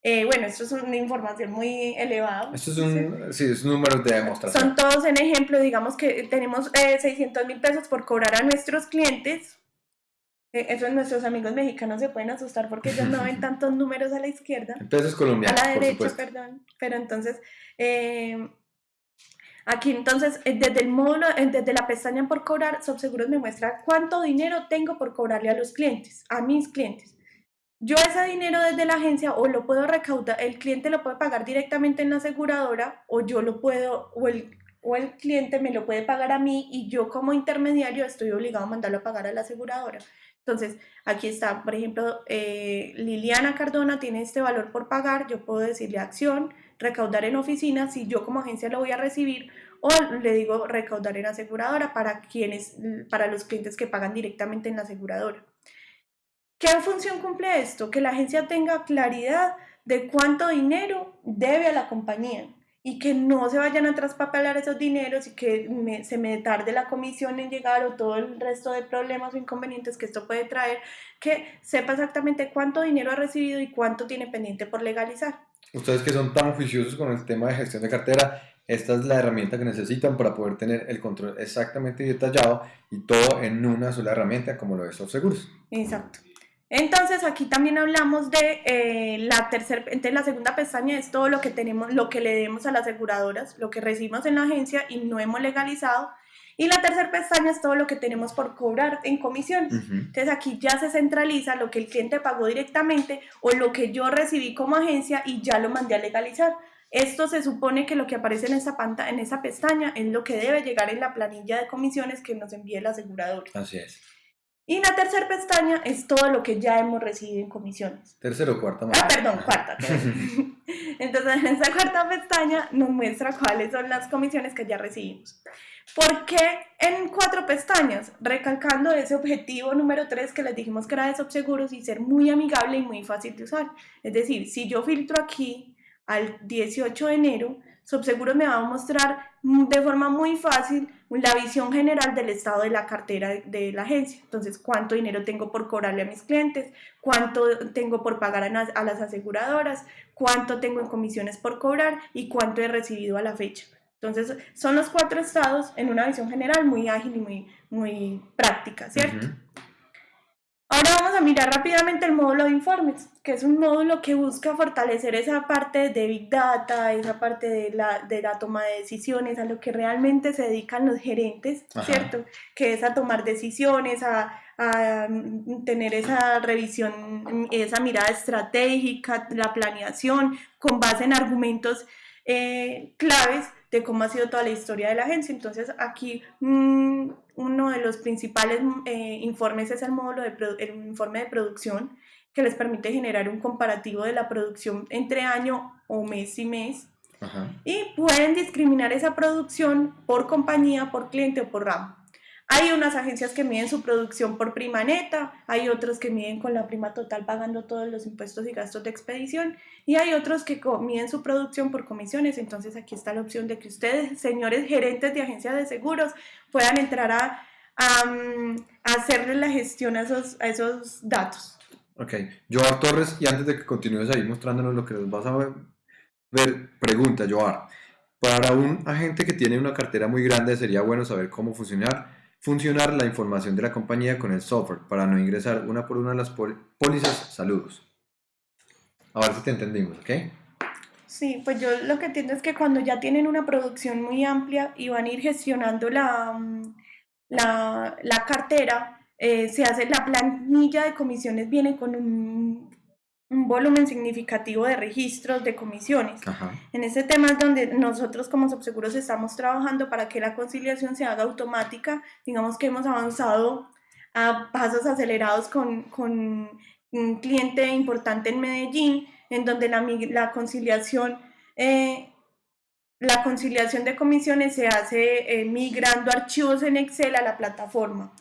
Eh, bueno, esto es una información muy elevada. Esto es un, sí, es números de demostración. Son todos en ejemplo, digamos que tenemos eh, 600 mil pesos por cobrar a nuestros clientes. Eh, eso nuestros amigos mexicanos se pueden asustar porque ellos no ven tantos números a la izquierda. Entonces colombianos, A la derecha, perdón. Pero entonces, eh, aquí entonces, eh, desde el módulo, desde la pestaña por cobrar, Subseguros me muestra cuánto dinero tengo por cobrarle a los clientes, a mis clientes. Yo ese dinero desde la agencia o lo puedo recaudar, el cliente lo puede pagar directamente en la aseguradora o yo lo puedo, o el, o el cliente me lo puede pagar a mí y yo como intermediario estoy obligado a mandarlo a pagar a la aseguradora. Entonces, aquí está, por ejemplo, eh, Liliana Cardona tiene este valor por pagar, yo puedo decirle acción, recaudar en oficina, si yo como agencia lo voy a recibir, o le digo recaudar en aseguradora para, quienes, para los clientes que pagan directamente en la aseguradora. ¿Qué función cumple esto? Que la agencia tenga claridad de cuánto dinero debe a la compañía y que no se vayan a traspapelar esos dineros y que se me tarde la comisión en llegar o todo el resto de problemas o inconvenientes que esto puede traer, que sepa exactamente cuánto dinero ha recibido y cuánto tiene pendiente por legalizar. Ustedes que son tan oficiosos con el tema de gestión de cartera, esta es la herramienta que necesitan para poder tener el control exactamente detallado y todo en una sola herramienta como lo es Seguros. Exacto. Entonces aquí también hablamos de eh, la tercera, entonces la segunda pestaña es todo lo que tenemos, lo que le demos a las aseguradoras, lo que recibimos en la agencia y no hemos legalizado. Y la tercera pestaña es todo lo que tenemos por cobrar en comisiones. Entonces aquí ya se centraliza lo que el cliente pagó directamente o lo que yo recibí como agencia y ya lo mandé a legalizar. Esto se supone que lo que aparece en esa, pantalla, en esa pestaña es lo que debe llegar en la planilla de comisiones que nos envíe el asegurador. Así es. Y la tercera pestaña es todo lo que ya hemos recibido en comisiones. Tercero o cuarta. Ah, perdón, cuarta. Entonces, en esa cuarta pestaña nos muestra cuáles son las comisiones que ya recibimos. ¿Por qué en cuatro pestañas? Recalcando ese objetivo número tres que les dijimos que era de subseguros y ser muy amigable y muy fácil de usar. Es decir, si yo filtro aquí al 18 de enero, Subseguros me va a mostrar de forma muy fácil la visión general del estado de la cartera de la agencia. Entonces, cuánto dinero tengo por cobrarle a mis clientes, cuánto tengo por pagar a las aseguradoras, cuánto tengo en comisiones por cobrar y cuánto he recibido a la fecha. Entonces, son los cuatro estados en una visión general muy ágil y muy, muy práctica, ¿cierto? Ahora vamos a mirar rápidamente el módulo de informes, que es un módulo que busca fortalecer esa parte de Big Data, esa parte de la, de la toma de decisiones, a lo que realmente se dedican los gerentes, ¿cierto? Que es a tomar decisiones, a, a tener esa revisión, esa mirada estratégica, la planeación, con base en argumentos eh, claves de cómo ha sido toda la historia de la agencia. Entonces aquí mm, uno de los principales eh, informes es el módulo de el informe de producción que les permite generar un comparativo de la producción entre año o mes y mes. Y pueden discriminar esa producción por compañía, por cliente o por ramo. Hay unas agencias que miden su producción por prima neta, hay otros que miden con la prima total pagando todos los impuestos y gastos de expedición y hay otros que miden su producción por comisiones. Entonces aquí está la opción de que ustedes, señores gerentes de agencias de seguros, puedan entrar a, hacerle la gestión a esos, a esos datos. Ok, Joar Torres, y antes de que continúes ahí mostrándonos lo que nos vas a ver, ver pregunta, Joar. Para un agente que tiene una cartera muy grande sería bueno saber cómo funcionar funcionar la información de la compañía con el software para no ingresar una por una las pólizas. Saludos. A ver si te entendimos, ¿ok? Sí, pues yo lo que entiendo es que cuando ya tienen una producción muy amplia y van a ir gestionando la, mm, la, la cartera, eh, se hace la planilla de comisiones, viene con un un volumen significativo de registros de comisiones. En ese tema es donde nosotros como subseguros estamos trabajando para que la conciliación se haga automática. Digamos que hemos avanzado a pasos acelerados con, con un cliente importante en Medellín, en donde la, la conciliación... Eh, la conciliación de comisiones se hace eh, migrando archivos en Excel a la plataforma.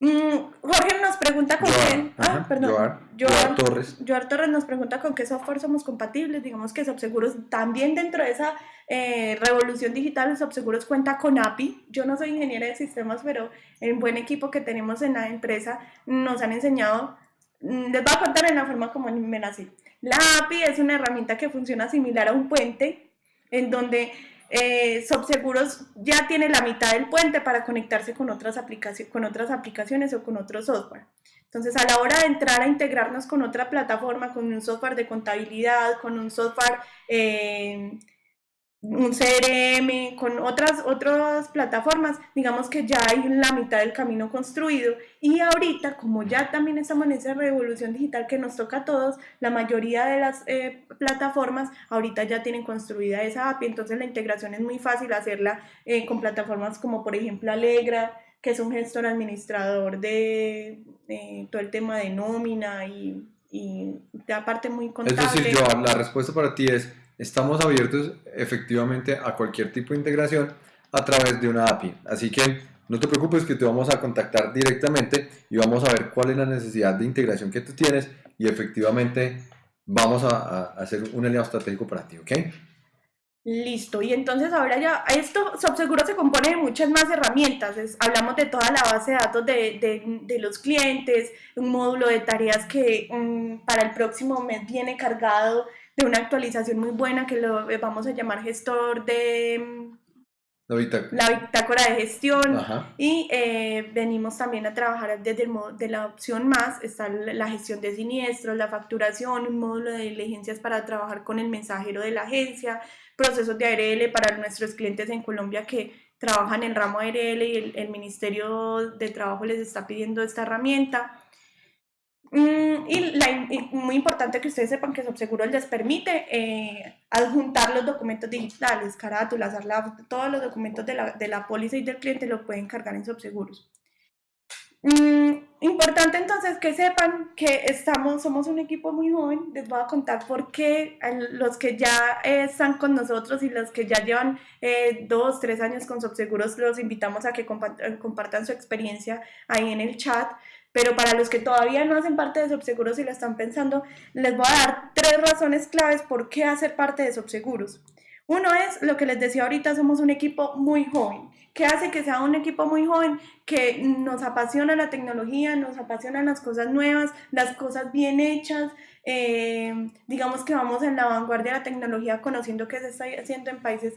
Mm, Jorge nos pregunta con quién. Ah, perdón. Joar, Torres. Joar Torres nos pregunta con qué software somos compatibles. Digamos que Subseguros también dentro de esa eh, revolución digital, Subseguros cuenta con API. Yo no soy ingeniera de sistemas, pero el buen equipo que tenemos en la empresa nos han enseñado. Mm, les voy a contar en la forma como me nací. La API es una herramienta que funciona similar a un puente, en donde eh, Subseguros ya tiene la mitad del puente para conectarse con otras, aplicaciones, o con otro software. Entonces, a la hora de entrar a integrarnos con otra plataforma, con un software de contabilidad, con un software eh, un CRM, con otras, otras plataformas, digamos que ya hay la mitad del camino construido y ahorita, como ya también estamos en esa revolución digital que nos toca a todos, la mayoría de las eh, plataformas ahorita ya tienen construida esa API, entonces la integración es muy fácil hacerla eh, con plataformas como por ejemplo Alegra, que es un gestor administrador de todo el tema de nómina y, y aparte muy contable. Es decir, yo, la respuesta para ti es estamos abiertos efectivamente a cualquier tipo de integración a través de una API. Así que no te preocupes que te vamos a contactar directamente y vamos a ver cuál es la necesidad de integración que tú tienes y efectivamente vamos a, hacer un aliado estratégico para ti, ¿ok? Listo, y entonces ahora ya, esto Subseguro se compone de muchas más herramientas, hablamos de toda la base de datos de, de, los clientes, un módulo de tareas que mm, para el próximo mes viene cargado de una actualización muy buena que lo eh, vamos a llamar gestor de la bitácora, de gestión y eh, venimos también a trabajar desde el modo de la opción más, está la gestión de siniestros, la facturación, un módulo de diligencias para trabajar con el mensajero de la agencia, procesos de ARL para nuestros clientes en Colombia que trabajan en ramo ARL y el, el Ministerio de Trabajo les está pidiendo esta herramienta. Mm, y, muy importante que ustedes sepan que Subseguro les permite eh, adjuntar los documentos digitales, carátulas, todos los documentos de la, de la póliza y del cliente lo pueden cargar en Subseguros. Mm, importante entonces que sepan que estamos, somos un equipo muy joven. Les voy a contar por qué los que ya eh, están con nosotros y los que ya llevan eh, dos, tres años con Subseguros, los invitamos a que compartan su experiencia ahí en el chat. Pero para los que todavía no hacen parte de Subseguros y lo están pensando, les voy a dar tres razones claves por qué hacer parte de Subseguros. Uno es lo que les decía ahorita, somos un equipo muy joven. ¿Qué hace que sea un equipo muy joven? Que nos apasiona la tecnología, nos apasionan las cosas nuevas, las cosas bien hechas. Eh, digamos que vamos en la vanguardia de la tecnología conociendo qué se está haciendo en países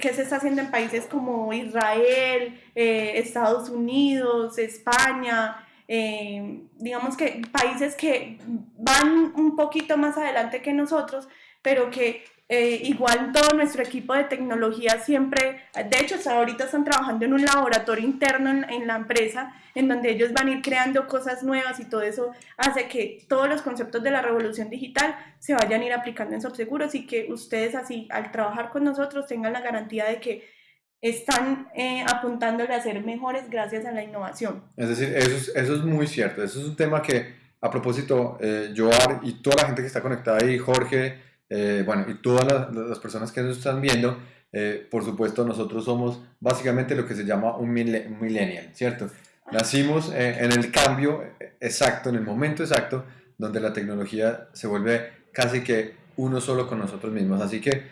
que se está haciendo en países como Israel, eh, Estados Unidos, España, eh, digamos que países que van un poquito más adelante que nosotros, pero que eh, igual todo nuestro equipo de tecnología siempre, de hecho ahorita están trabajando en un laboratorio interno en, la empresa en donde ellos van a ir creando cosas nuevas y todo eso hace que todos los conceptos de la revolución digital se vayan a ir aplicando en Subseguros y que ustedes así al trabajar con nosotros tengan la garantía de que están eh, apuntándole a ser mejores gracias a la innovación. Es decir, eso es, eso es muy cierto, eso es un tema que a propósito, eh, Joar y toda la gente que está conectada ahí, Jorge, eh, bueno, y todas las, personas que nos están viendo, eh, por supuesto, nosotros somos básicamente lo que se llama un millennial, ¿cierto? Nacimos eh, en el cambio exacto, en el momento exacto, donde la tecnología se vuelve casi que uno solo con nosotros mismos. Así que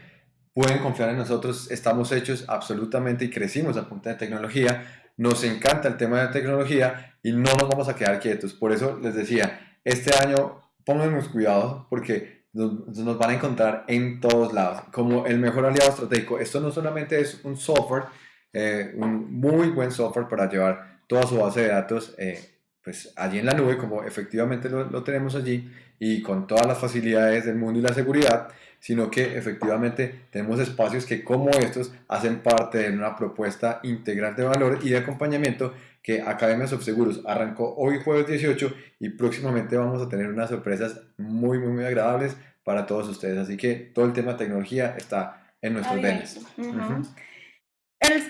pueden confiar en nosotros, estamos hechos absolutamente y crecimos a punta de tecnología. Nos encanta el tema de tecnología y no nos vamos a quedar quietos. Por eso les decía, este año póngannos cuidado porque nos, van a encontrar en todos lados como el mejor aliado estratégico. Esto no solamente es un software, eh, un muy buen software para llevar toda su base de datos eh, pues allí en la nube, como efectivamente lo, lo, tenemos allí, y con todas las facilidades del mundo y la seguridad, sino que efectivamente tenemos espacios que como estos hacen parte de una propuesta integral de valor y de acompañamiento que Academia Seguros arrancó hoy jueves 18 y próximamente vamos a tener unas sorpresas muy, muy, muy agradables para todos ustedes. Así que todo el tema de tecnología está en nuestros venes.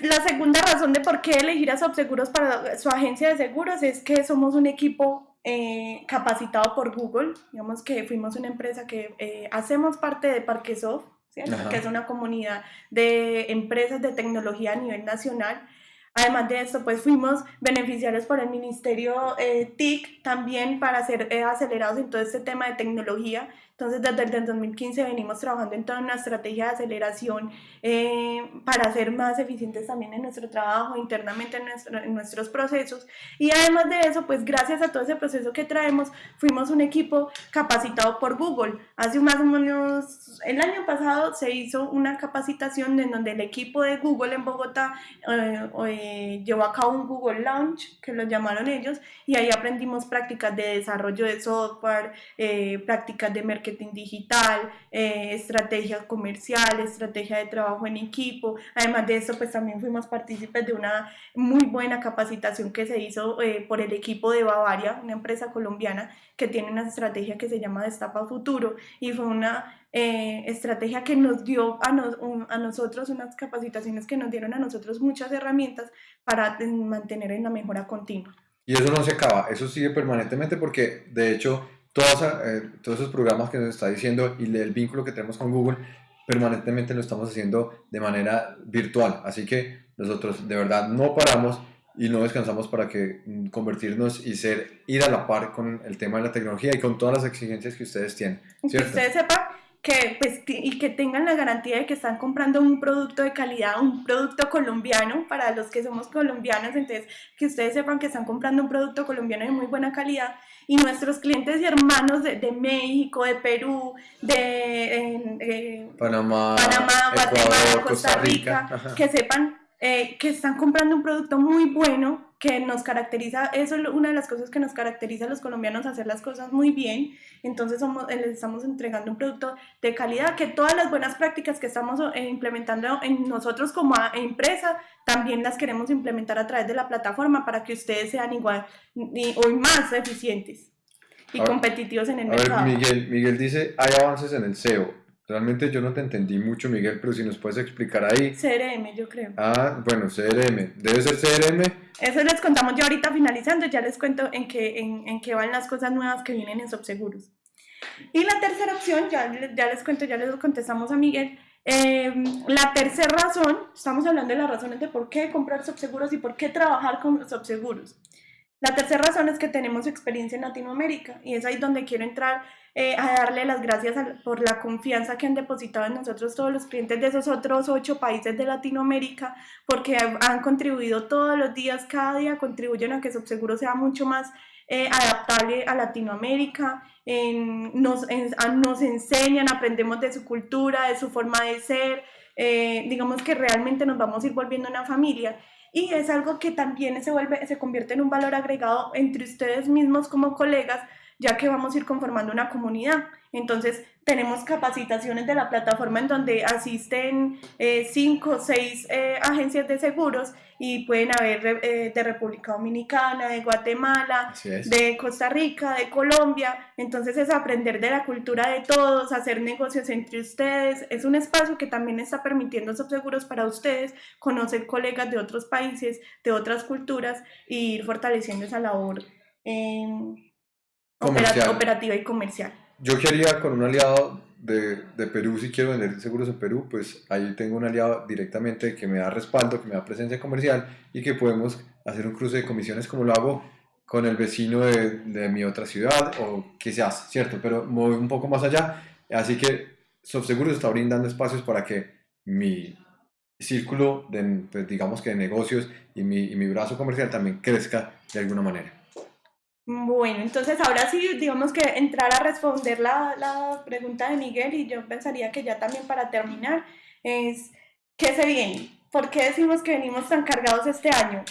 la segunda razón de por qué elegir a Subseguros para su agencia de seguros es que somos un equipo eh, capacitado por Google. Digamos que fuimos una empresa que eh, hacemos parte de Parquesoft, que es una comunidad de empresas de tecnología a nivel nacional Además de esto, pues fuimos beneficiarios por el Ministerio eh, TIC también para ser eh, acelerados en todo este tema de tecnología. Entonces, desde el 2015 venimos trabajando en toda una estrategia de aceleración eh, para ser más eficientes también en nuestro trabajo, internamente en, en nuestros procesos. Y además de eso, pues gracias a todo ese proceso que traemos, fuimos un equipo capacitado por Google. Hace más o menos, el año pasado se hizo una capacitación en donde el equipo de Google en Bogotá eh, eh, llevó a cabo un Google Launch, que lo llamaron ellos, y ahí aprendimos prácticas de desarrollo de software, eh, prácticas de marketing digital, estrategia comercial, estrategia de trabajo en equipo. Además de eso, pues también fuimos partícipes de una muy buena capacitación que se hizo por el equipo de Bavaria, una empresa colombiana que tiene una estrategia que se llama Destapa Futuro y fue una eh, estrategia que nos dio a, a, nosotros, unas capacitaciones que nos dieron a nosotros muchas herramientas para eh, mantener en la mejora continua. Y eso no se acaba, eso sigue permanentemente porque de hecho todos, eh, todos esos programas que nos está diciendo y el vínculo que tenemos con Google permanentemente lo estamos haciendo de manera virtual. Así que nosotros de verdad no paramos y no descansamos para que mm, convertirnos y ser ir a la par con el tema de la tecnología y con todas las exigencias que ustedes tienen. ¿cierto? Que ustedes sepan que, pues, y que tengan la garantía de que están comprando un producto de calidad, un producto colombiano, para los que somos colombianos, entonces que ustedes sepan que están comprando un producto colombiano de muy buena calidad y nuestros clientes y hermanos de, de México, de Perú, de eh, Panamá, Panamá Guatemala, Costa Rica, que sepan eh, que están comprando un producto muy bueno que nos caracteriza, eso es una de las cosas que nos caracteriza a los colombianos, hacer las cosas muy bien, entonces somos, eh, les estamos entregando un producto de calidad, que todas las buenas prácticas que estamos eh, implementando en nosotros como empresa, también las queremos implementar a través de la plataforma para que ustedes sean igual o más eficientes y competitivos en el mercado. Miguel, Miguel dice, hay avances en el SEO. Realmente yo no te entendí mucho, Miguel, pero si nos puedes explicar ahí. CRM, yo creo. Ah, bueno, CRM. ¿Debe ser CRM? Eso les contamos ya ahorita finalizando, ya les cuento en qué, en, en qué van las cosas nuevas que vienen en Subseguros. Y la tercera opción, ya, ya les cuento, ya les contestamos a Miguel. Em, la tercera razón, estamos hablando de las razones de por qué comprar subseguros y por qué trabajar con subseguros. La tercera razón es que tenemos experiencia en Latinoamérica y es ahí donde quiero entrar eh, a darle las gracias por la confianza que han depositado en nosotros todos los clientes de esos otros ocho países de Latinoamérica, porque han contribuido todos los días, cada día contribuyen a que Subseguro sea mucho más eh, adaptable a Latinoamérica, nos, nos enseñan, aprendemos de su cultura, de su forma de ser, eh, digamos que realmente nos vamos a ir volviendo una familia y es algo que también se, vuelve, se convierte en un valor agregado entre ustedes mismos como colegas, ya que vamos a ir conformando una comunidad. Entonces, tenemos capacitaciones de la plataforma en donde asisten eh, cinco o seis eh, agencias de seguros y pueden haber eh, de República Dominicana, de Guatemala, de Costa Rica, de Colombia. Entonces es aprender de la cultura de todos, hacer negocios entre ustedes. Es un espacio que también está permitiendo subseguros para ustedes, conocer colegas de otros países, de otras culturas e ir fortaleciendo esa labor operativa y comercial yo quería con un aliado de, de, Perú, si quiero vender seguros en Perú, pues ahí tengo un aliado directamente que me da respaldo, que me da presencia comercial y que podemos hacer un cruce de comisiones como lo hago con el vecino de, de mi otra ciudad o que se hace, ¿cierto? Pero voy un poco más allá. Así que Subseguros está brindando espacios para que mi círculo de, pues, digamos que de negocios y mi, y mi brazo comercial también crezca de alguna manera. Bueno, entonces ahora sí, digamos que entrar a responder la, la, pregunta de Miguel y yo pensaría que ya también para terminar es, ¿qué se viene? ¿Por qué decimos que venimos tan cargados este año?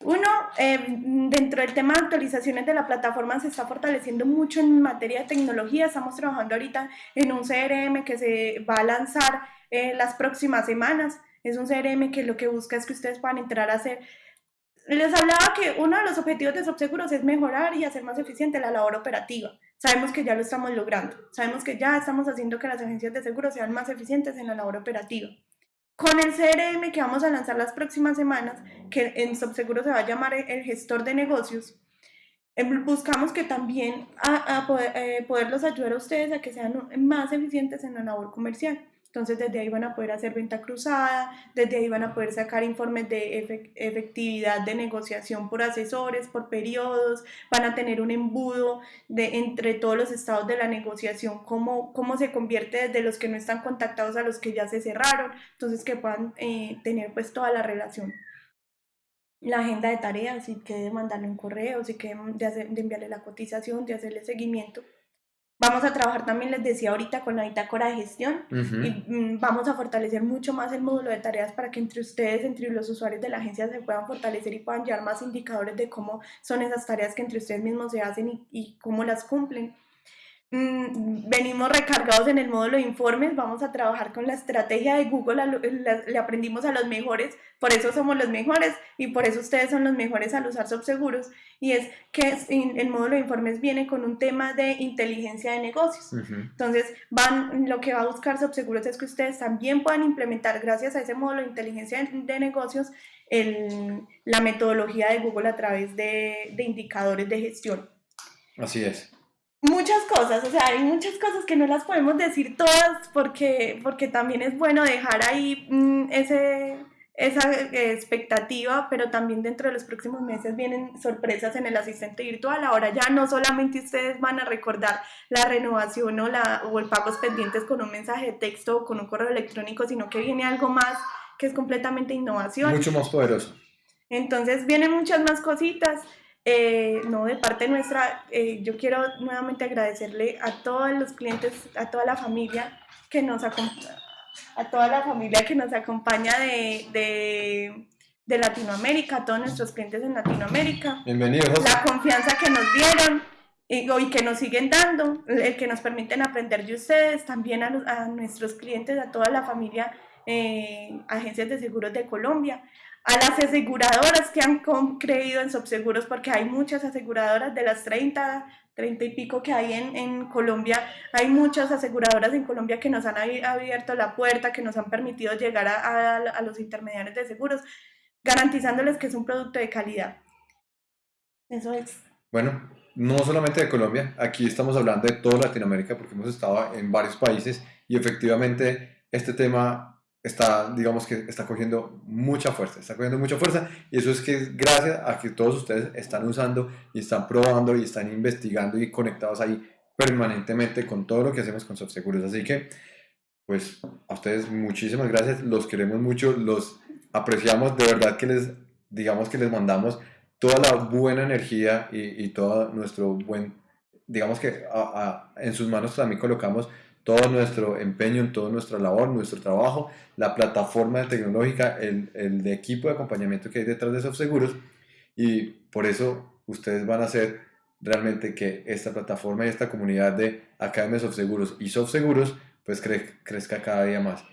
Uno, em, dentro del tema de actualizaciones de la plataforma se está fortaleciendo mucho en materia de tecnología. Estamos trabajando ahorita en un CRM que se va a lanzar eh, las próximas semanas. Es un CRM que lo que busca es que ustedes puedan entrar a hacer les hablaba que uno de los objetivos de Subseguros es mejorar y hacer más eficiente la labor operativa. Sabemos que ya lo estamos logrando. Sabemos que ya estamos haciendo que las agencias de seguros sean más eficientes en la labor operativa. Con el CRM que vamos a lanzar las próximas semanas, que en Subseguro se va a llamar el gestor de negocios, em, buscamos que también a, poder, eh, poderlos ayudar a ustedes a que sean más eficientes en la labor comercial. Entonces desde ahí van a poder hacer venta cruzada, desde ahí van a poder sacar informes de efectividad de negociación por asesores, por periodos, van a tener un embudo de entre todos los estados de la negociación, cómo, cómo se convierte desde los que no están contactados a los que ya se cerraron, entonces que puedan eh, tener pues toda la relación la agenda de tareas, si quieren mandarle un correo, si quieren de, de enviarle la cotización, de hacerle seguimiento. Vamos a trabajar también, les decía ahorita, con la bitácora de gestión y mm, vamos a fortalecer mucho más el módulo de tareas para que entre ustedes, entre los usuarios de la agencia, se puedan fortalecer y puedan llevar más indicadores de cómo son esas tareas que entre ustedes mismos se hacen y, y cómo las cumplen. Mm, venimos recargados en el módulo de informes, vamos a trabajar con la estrategia de Google, le aprendimos a los mejores, por eso somos los mejores y por eso ustedes son los mejores al usar Subseguros y es que el módulo de informes viene con un tema de inteligencia de negocios. Entonces, van, lo que va a buscar Subseguros es que ustedes también puedan implementar gracias a ese módulo de inteligencia de negocios el, la metodología de Google a través de, de indicadores de gestión. Así es muchas cosas, o sea, hay muchas cosas que no las podemos decir todas porque, porque también es bueno dejar ahí mm, ese, esa expectativa, pero también dentro de los próximos meses vienen sorpresas en el asistente virtual. Ahora ya no solamente ustedes van a recordar la renovación o, la, o el pagos pendientes con un mensaje de texto o con un correo electrónico, sino que viene algo más que es completamente innovación. Mucho más poderoso. Entonces vienen muchas más cositas. Eh, no, de parte nuestra, eh, yo quiero nuevamente agradecerle a todos los clientes, a toda la familia que nos acompaña, a toda la familia que nos acompaña de, de, de, Latinoamérica, a todos nuestros clientes en Latinoamérica. Bienvenidos. La confianza que nos dieron y, y, que nos siguen dando, el que nos permiten aprender de ustedes, también a, a nuestros clientes, a toda la familia, eh, agencias de seguros de Colombia, a las aseguradoras que han creído en Subseguros, porque hay muchas aseguradoras de las 30, 30 y pico que hay en, en Colombia, hay muchas aseguradoras en Colombia que nos han abierto la puerta, que nos han permitido llegar a, a, los intermediarios de seguros, garantizándoles que es un producto de calidad. Eso es. Bueno, no solamente de Colombia, aquí estamos hablando de toda Latinoamérica porque hemos estado en varios países y efectivamente este tema está, digamos que está cogiendo mucha fuerza, está cogiendo mucha fuerza y eso es que gracias a que todos ustedes están usando y están probando y están investigando y conectados ahí permanentemente con todo lo que hacemos con SoftSeguros. Así que, pues a ustedes muchísimas gracias, los queremos mucho, los apreciamos, de verdad que les, digamos que les mandamos toda la buena energía y, y todo nuestro buen, digamos que en sus manos también colocamos todo nuestro empeño en toda nuestra labor, nuestro trabajo, la plataforma tecnológica, el, el de equipo de acompañamiento que hay detrás de SoftSeguros y por eso ustedes van a hacer realmente que esta plataforma y esta comunidad de Academia Softseguros y Softseguros pues crezca cada día más.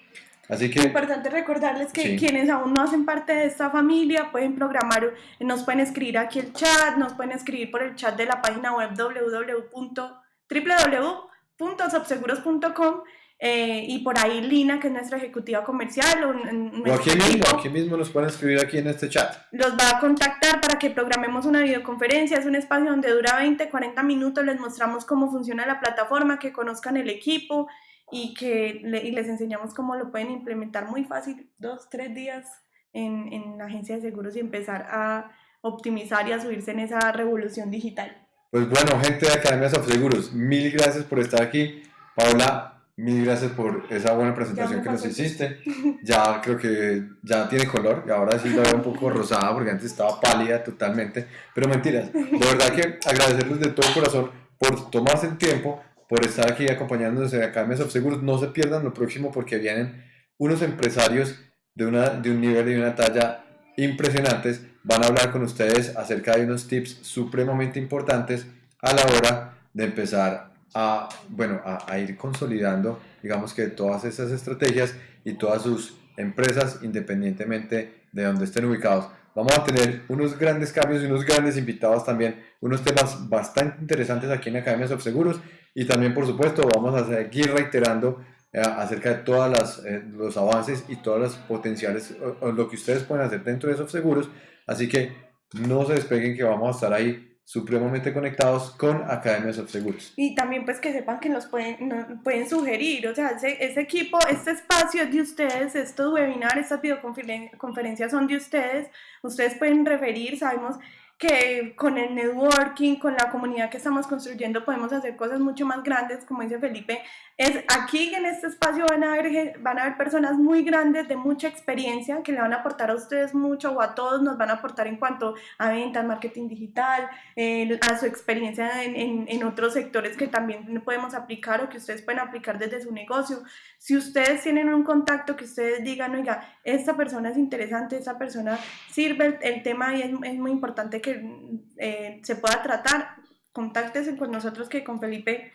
Así que... Es importante recordarles que quienes aún no hacen parte de esta familia pueden programar, nos pueden escribir aquí el chat, nos pueden escribir por el chat de la página web www www.subseguros.com eh, y por ahí Lina, que es nuestra ejecutiva comercial. O, aquí mismo, aquí mismo nos pueden escribir aquí en este chat. Los va a contactar para que programemos una videoconferencia. Es un espacio donde dura 20, 40 minutos. Les mostramos cómo funciona la plataforma, que conozcan el equipo y que y les enseñamos cómo lo pueden implementar muy fácil, dos, tres días en, en la agencia de seguros y empezar a optimizar y a subirse en esa revolución digital. Pues bueno, gente de Academia of Seguros, mil gracias por estar aquí. Paola, mil gracias por esa buena presentación que nos hiciste. Ya creo que ya tiene color y ahora sí la veo un poco rosada porque antes estaba pálida totalmente. Pero mentiras, de verdad que agradecerles de todo corazón por tomarse el tiempo, por estar aquí acompañándonos de Academia of Seguros. No se pierdan lo próximo porque vienen unos empresarios de, una, de un nivel y una talla impresionantes van a hablar con ustedes acerca de unos tips supremamente importantes a la hora de empezar a, bueno, a, ir consolidando, digamos que todas esas estrategias y todas sus empresas independientemente de donde estén ubicados. Vamos a tener unos grandes cambios y unos grandes invitados también, unos temas bastante interesantes aquí en Academia Seguros y también por supuesto vamos a seguir reiterando eh, acerca de todos eh, los avances y todas las potenciales, o, lo que ustedes pueden hacer dentro de seguros. Así que no se despeguen que vamos a estar ahí supremamente conectados con Academias of Seguros. Y también pues que sepan que nos pueden, pueden sugerir, o sea, ese, ese, equipo, este espacio es de ustedes, estos webinars, estas videoconferencias son de ustedes, ustedes pueden referir, sabemos que con el networking, con la comunidad que estamos construyendo, podemos hacer cosas mucho más grandes, como dice Felipe. Es aquí en este espacio van a haber, van a haber personas muy grandes de mucha experiencia que le van a aportar a ustedes mucho o a todos nos van a aportar en cuanto a ventas, marketing digital, a su experiencia en, en, en, otros sectores que también podemos aplicar o que ustedes pueden aplicar desde su negocio. Si ustedes tienen un contacto que ustedes digan, oiga, esta persona es interesante, esta persona sirve el, el tema y es, es muy importante que eh, se pueda tratar, contáctense con nosotros que con Felipe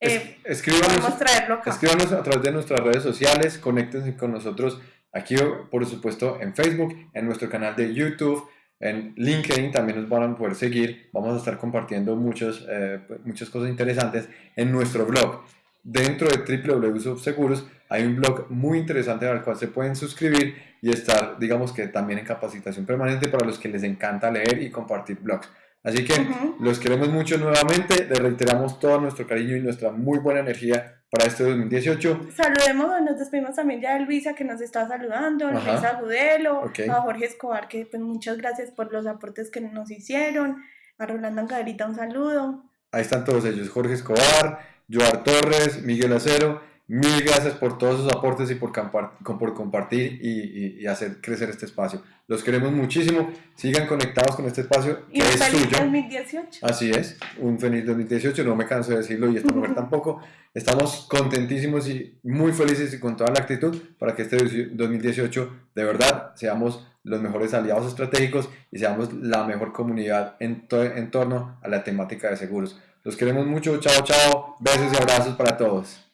eh, escríbanos, traerlo Escríbanos a través de nuestras redes sociales, conéctense con nosotros aquí, por supuesto, en Facebook, en nuestro canal de YouTube, en LinkedIn también nos van a poder seguir. Vamos a estar compartiendo muchos, eh, muchas cosas interesantes en nuestro blog. Dentro de www.seguros hay un blog muy interesante al cual se pueden suscribir y estar, digamos que también en capacitación permanente para los que les encanta leer y compartir blogs. Así que los queremos mucho nuevamente, les reiteramos todo nuestro cariño y nuestra muy buena energía para este 2018. Saludemos, nos despedimos también ya de Luisa que nos está saludando, a Luisa Gudelo, a Jorge Escobar que pues muchas gracias por los aportes que nos hicieron, a Rolando Ancaderita un saludo. Ahí están todos ellos, Jorge Escobar, Joar Torres, Miguel Acero. Mil gracias por todos sus aportes y por, por compartir y, y, hacer crecer este espacio. Los queremos muchísimo. Sigan conectados con este espacio que y es feliz suyo. 2018. Así es, un feliz 2018. No me canso de decirlo y esta mujer tampoco. Estamos contentísimos y muy felices y con toda la actitud para que este 2018 de verdad seamos los mejores aliados estratégicos y seamos la mejor comunidad en, en torno a la temática de seguros. Los queremos mucho. Chao, chao. Besos y abrazos para todos.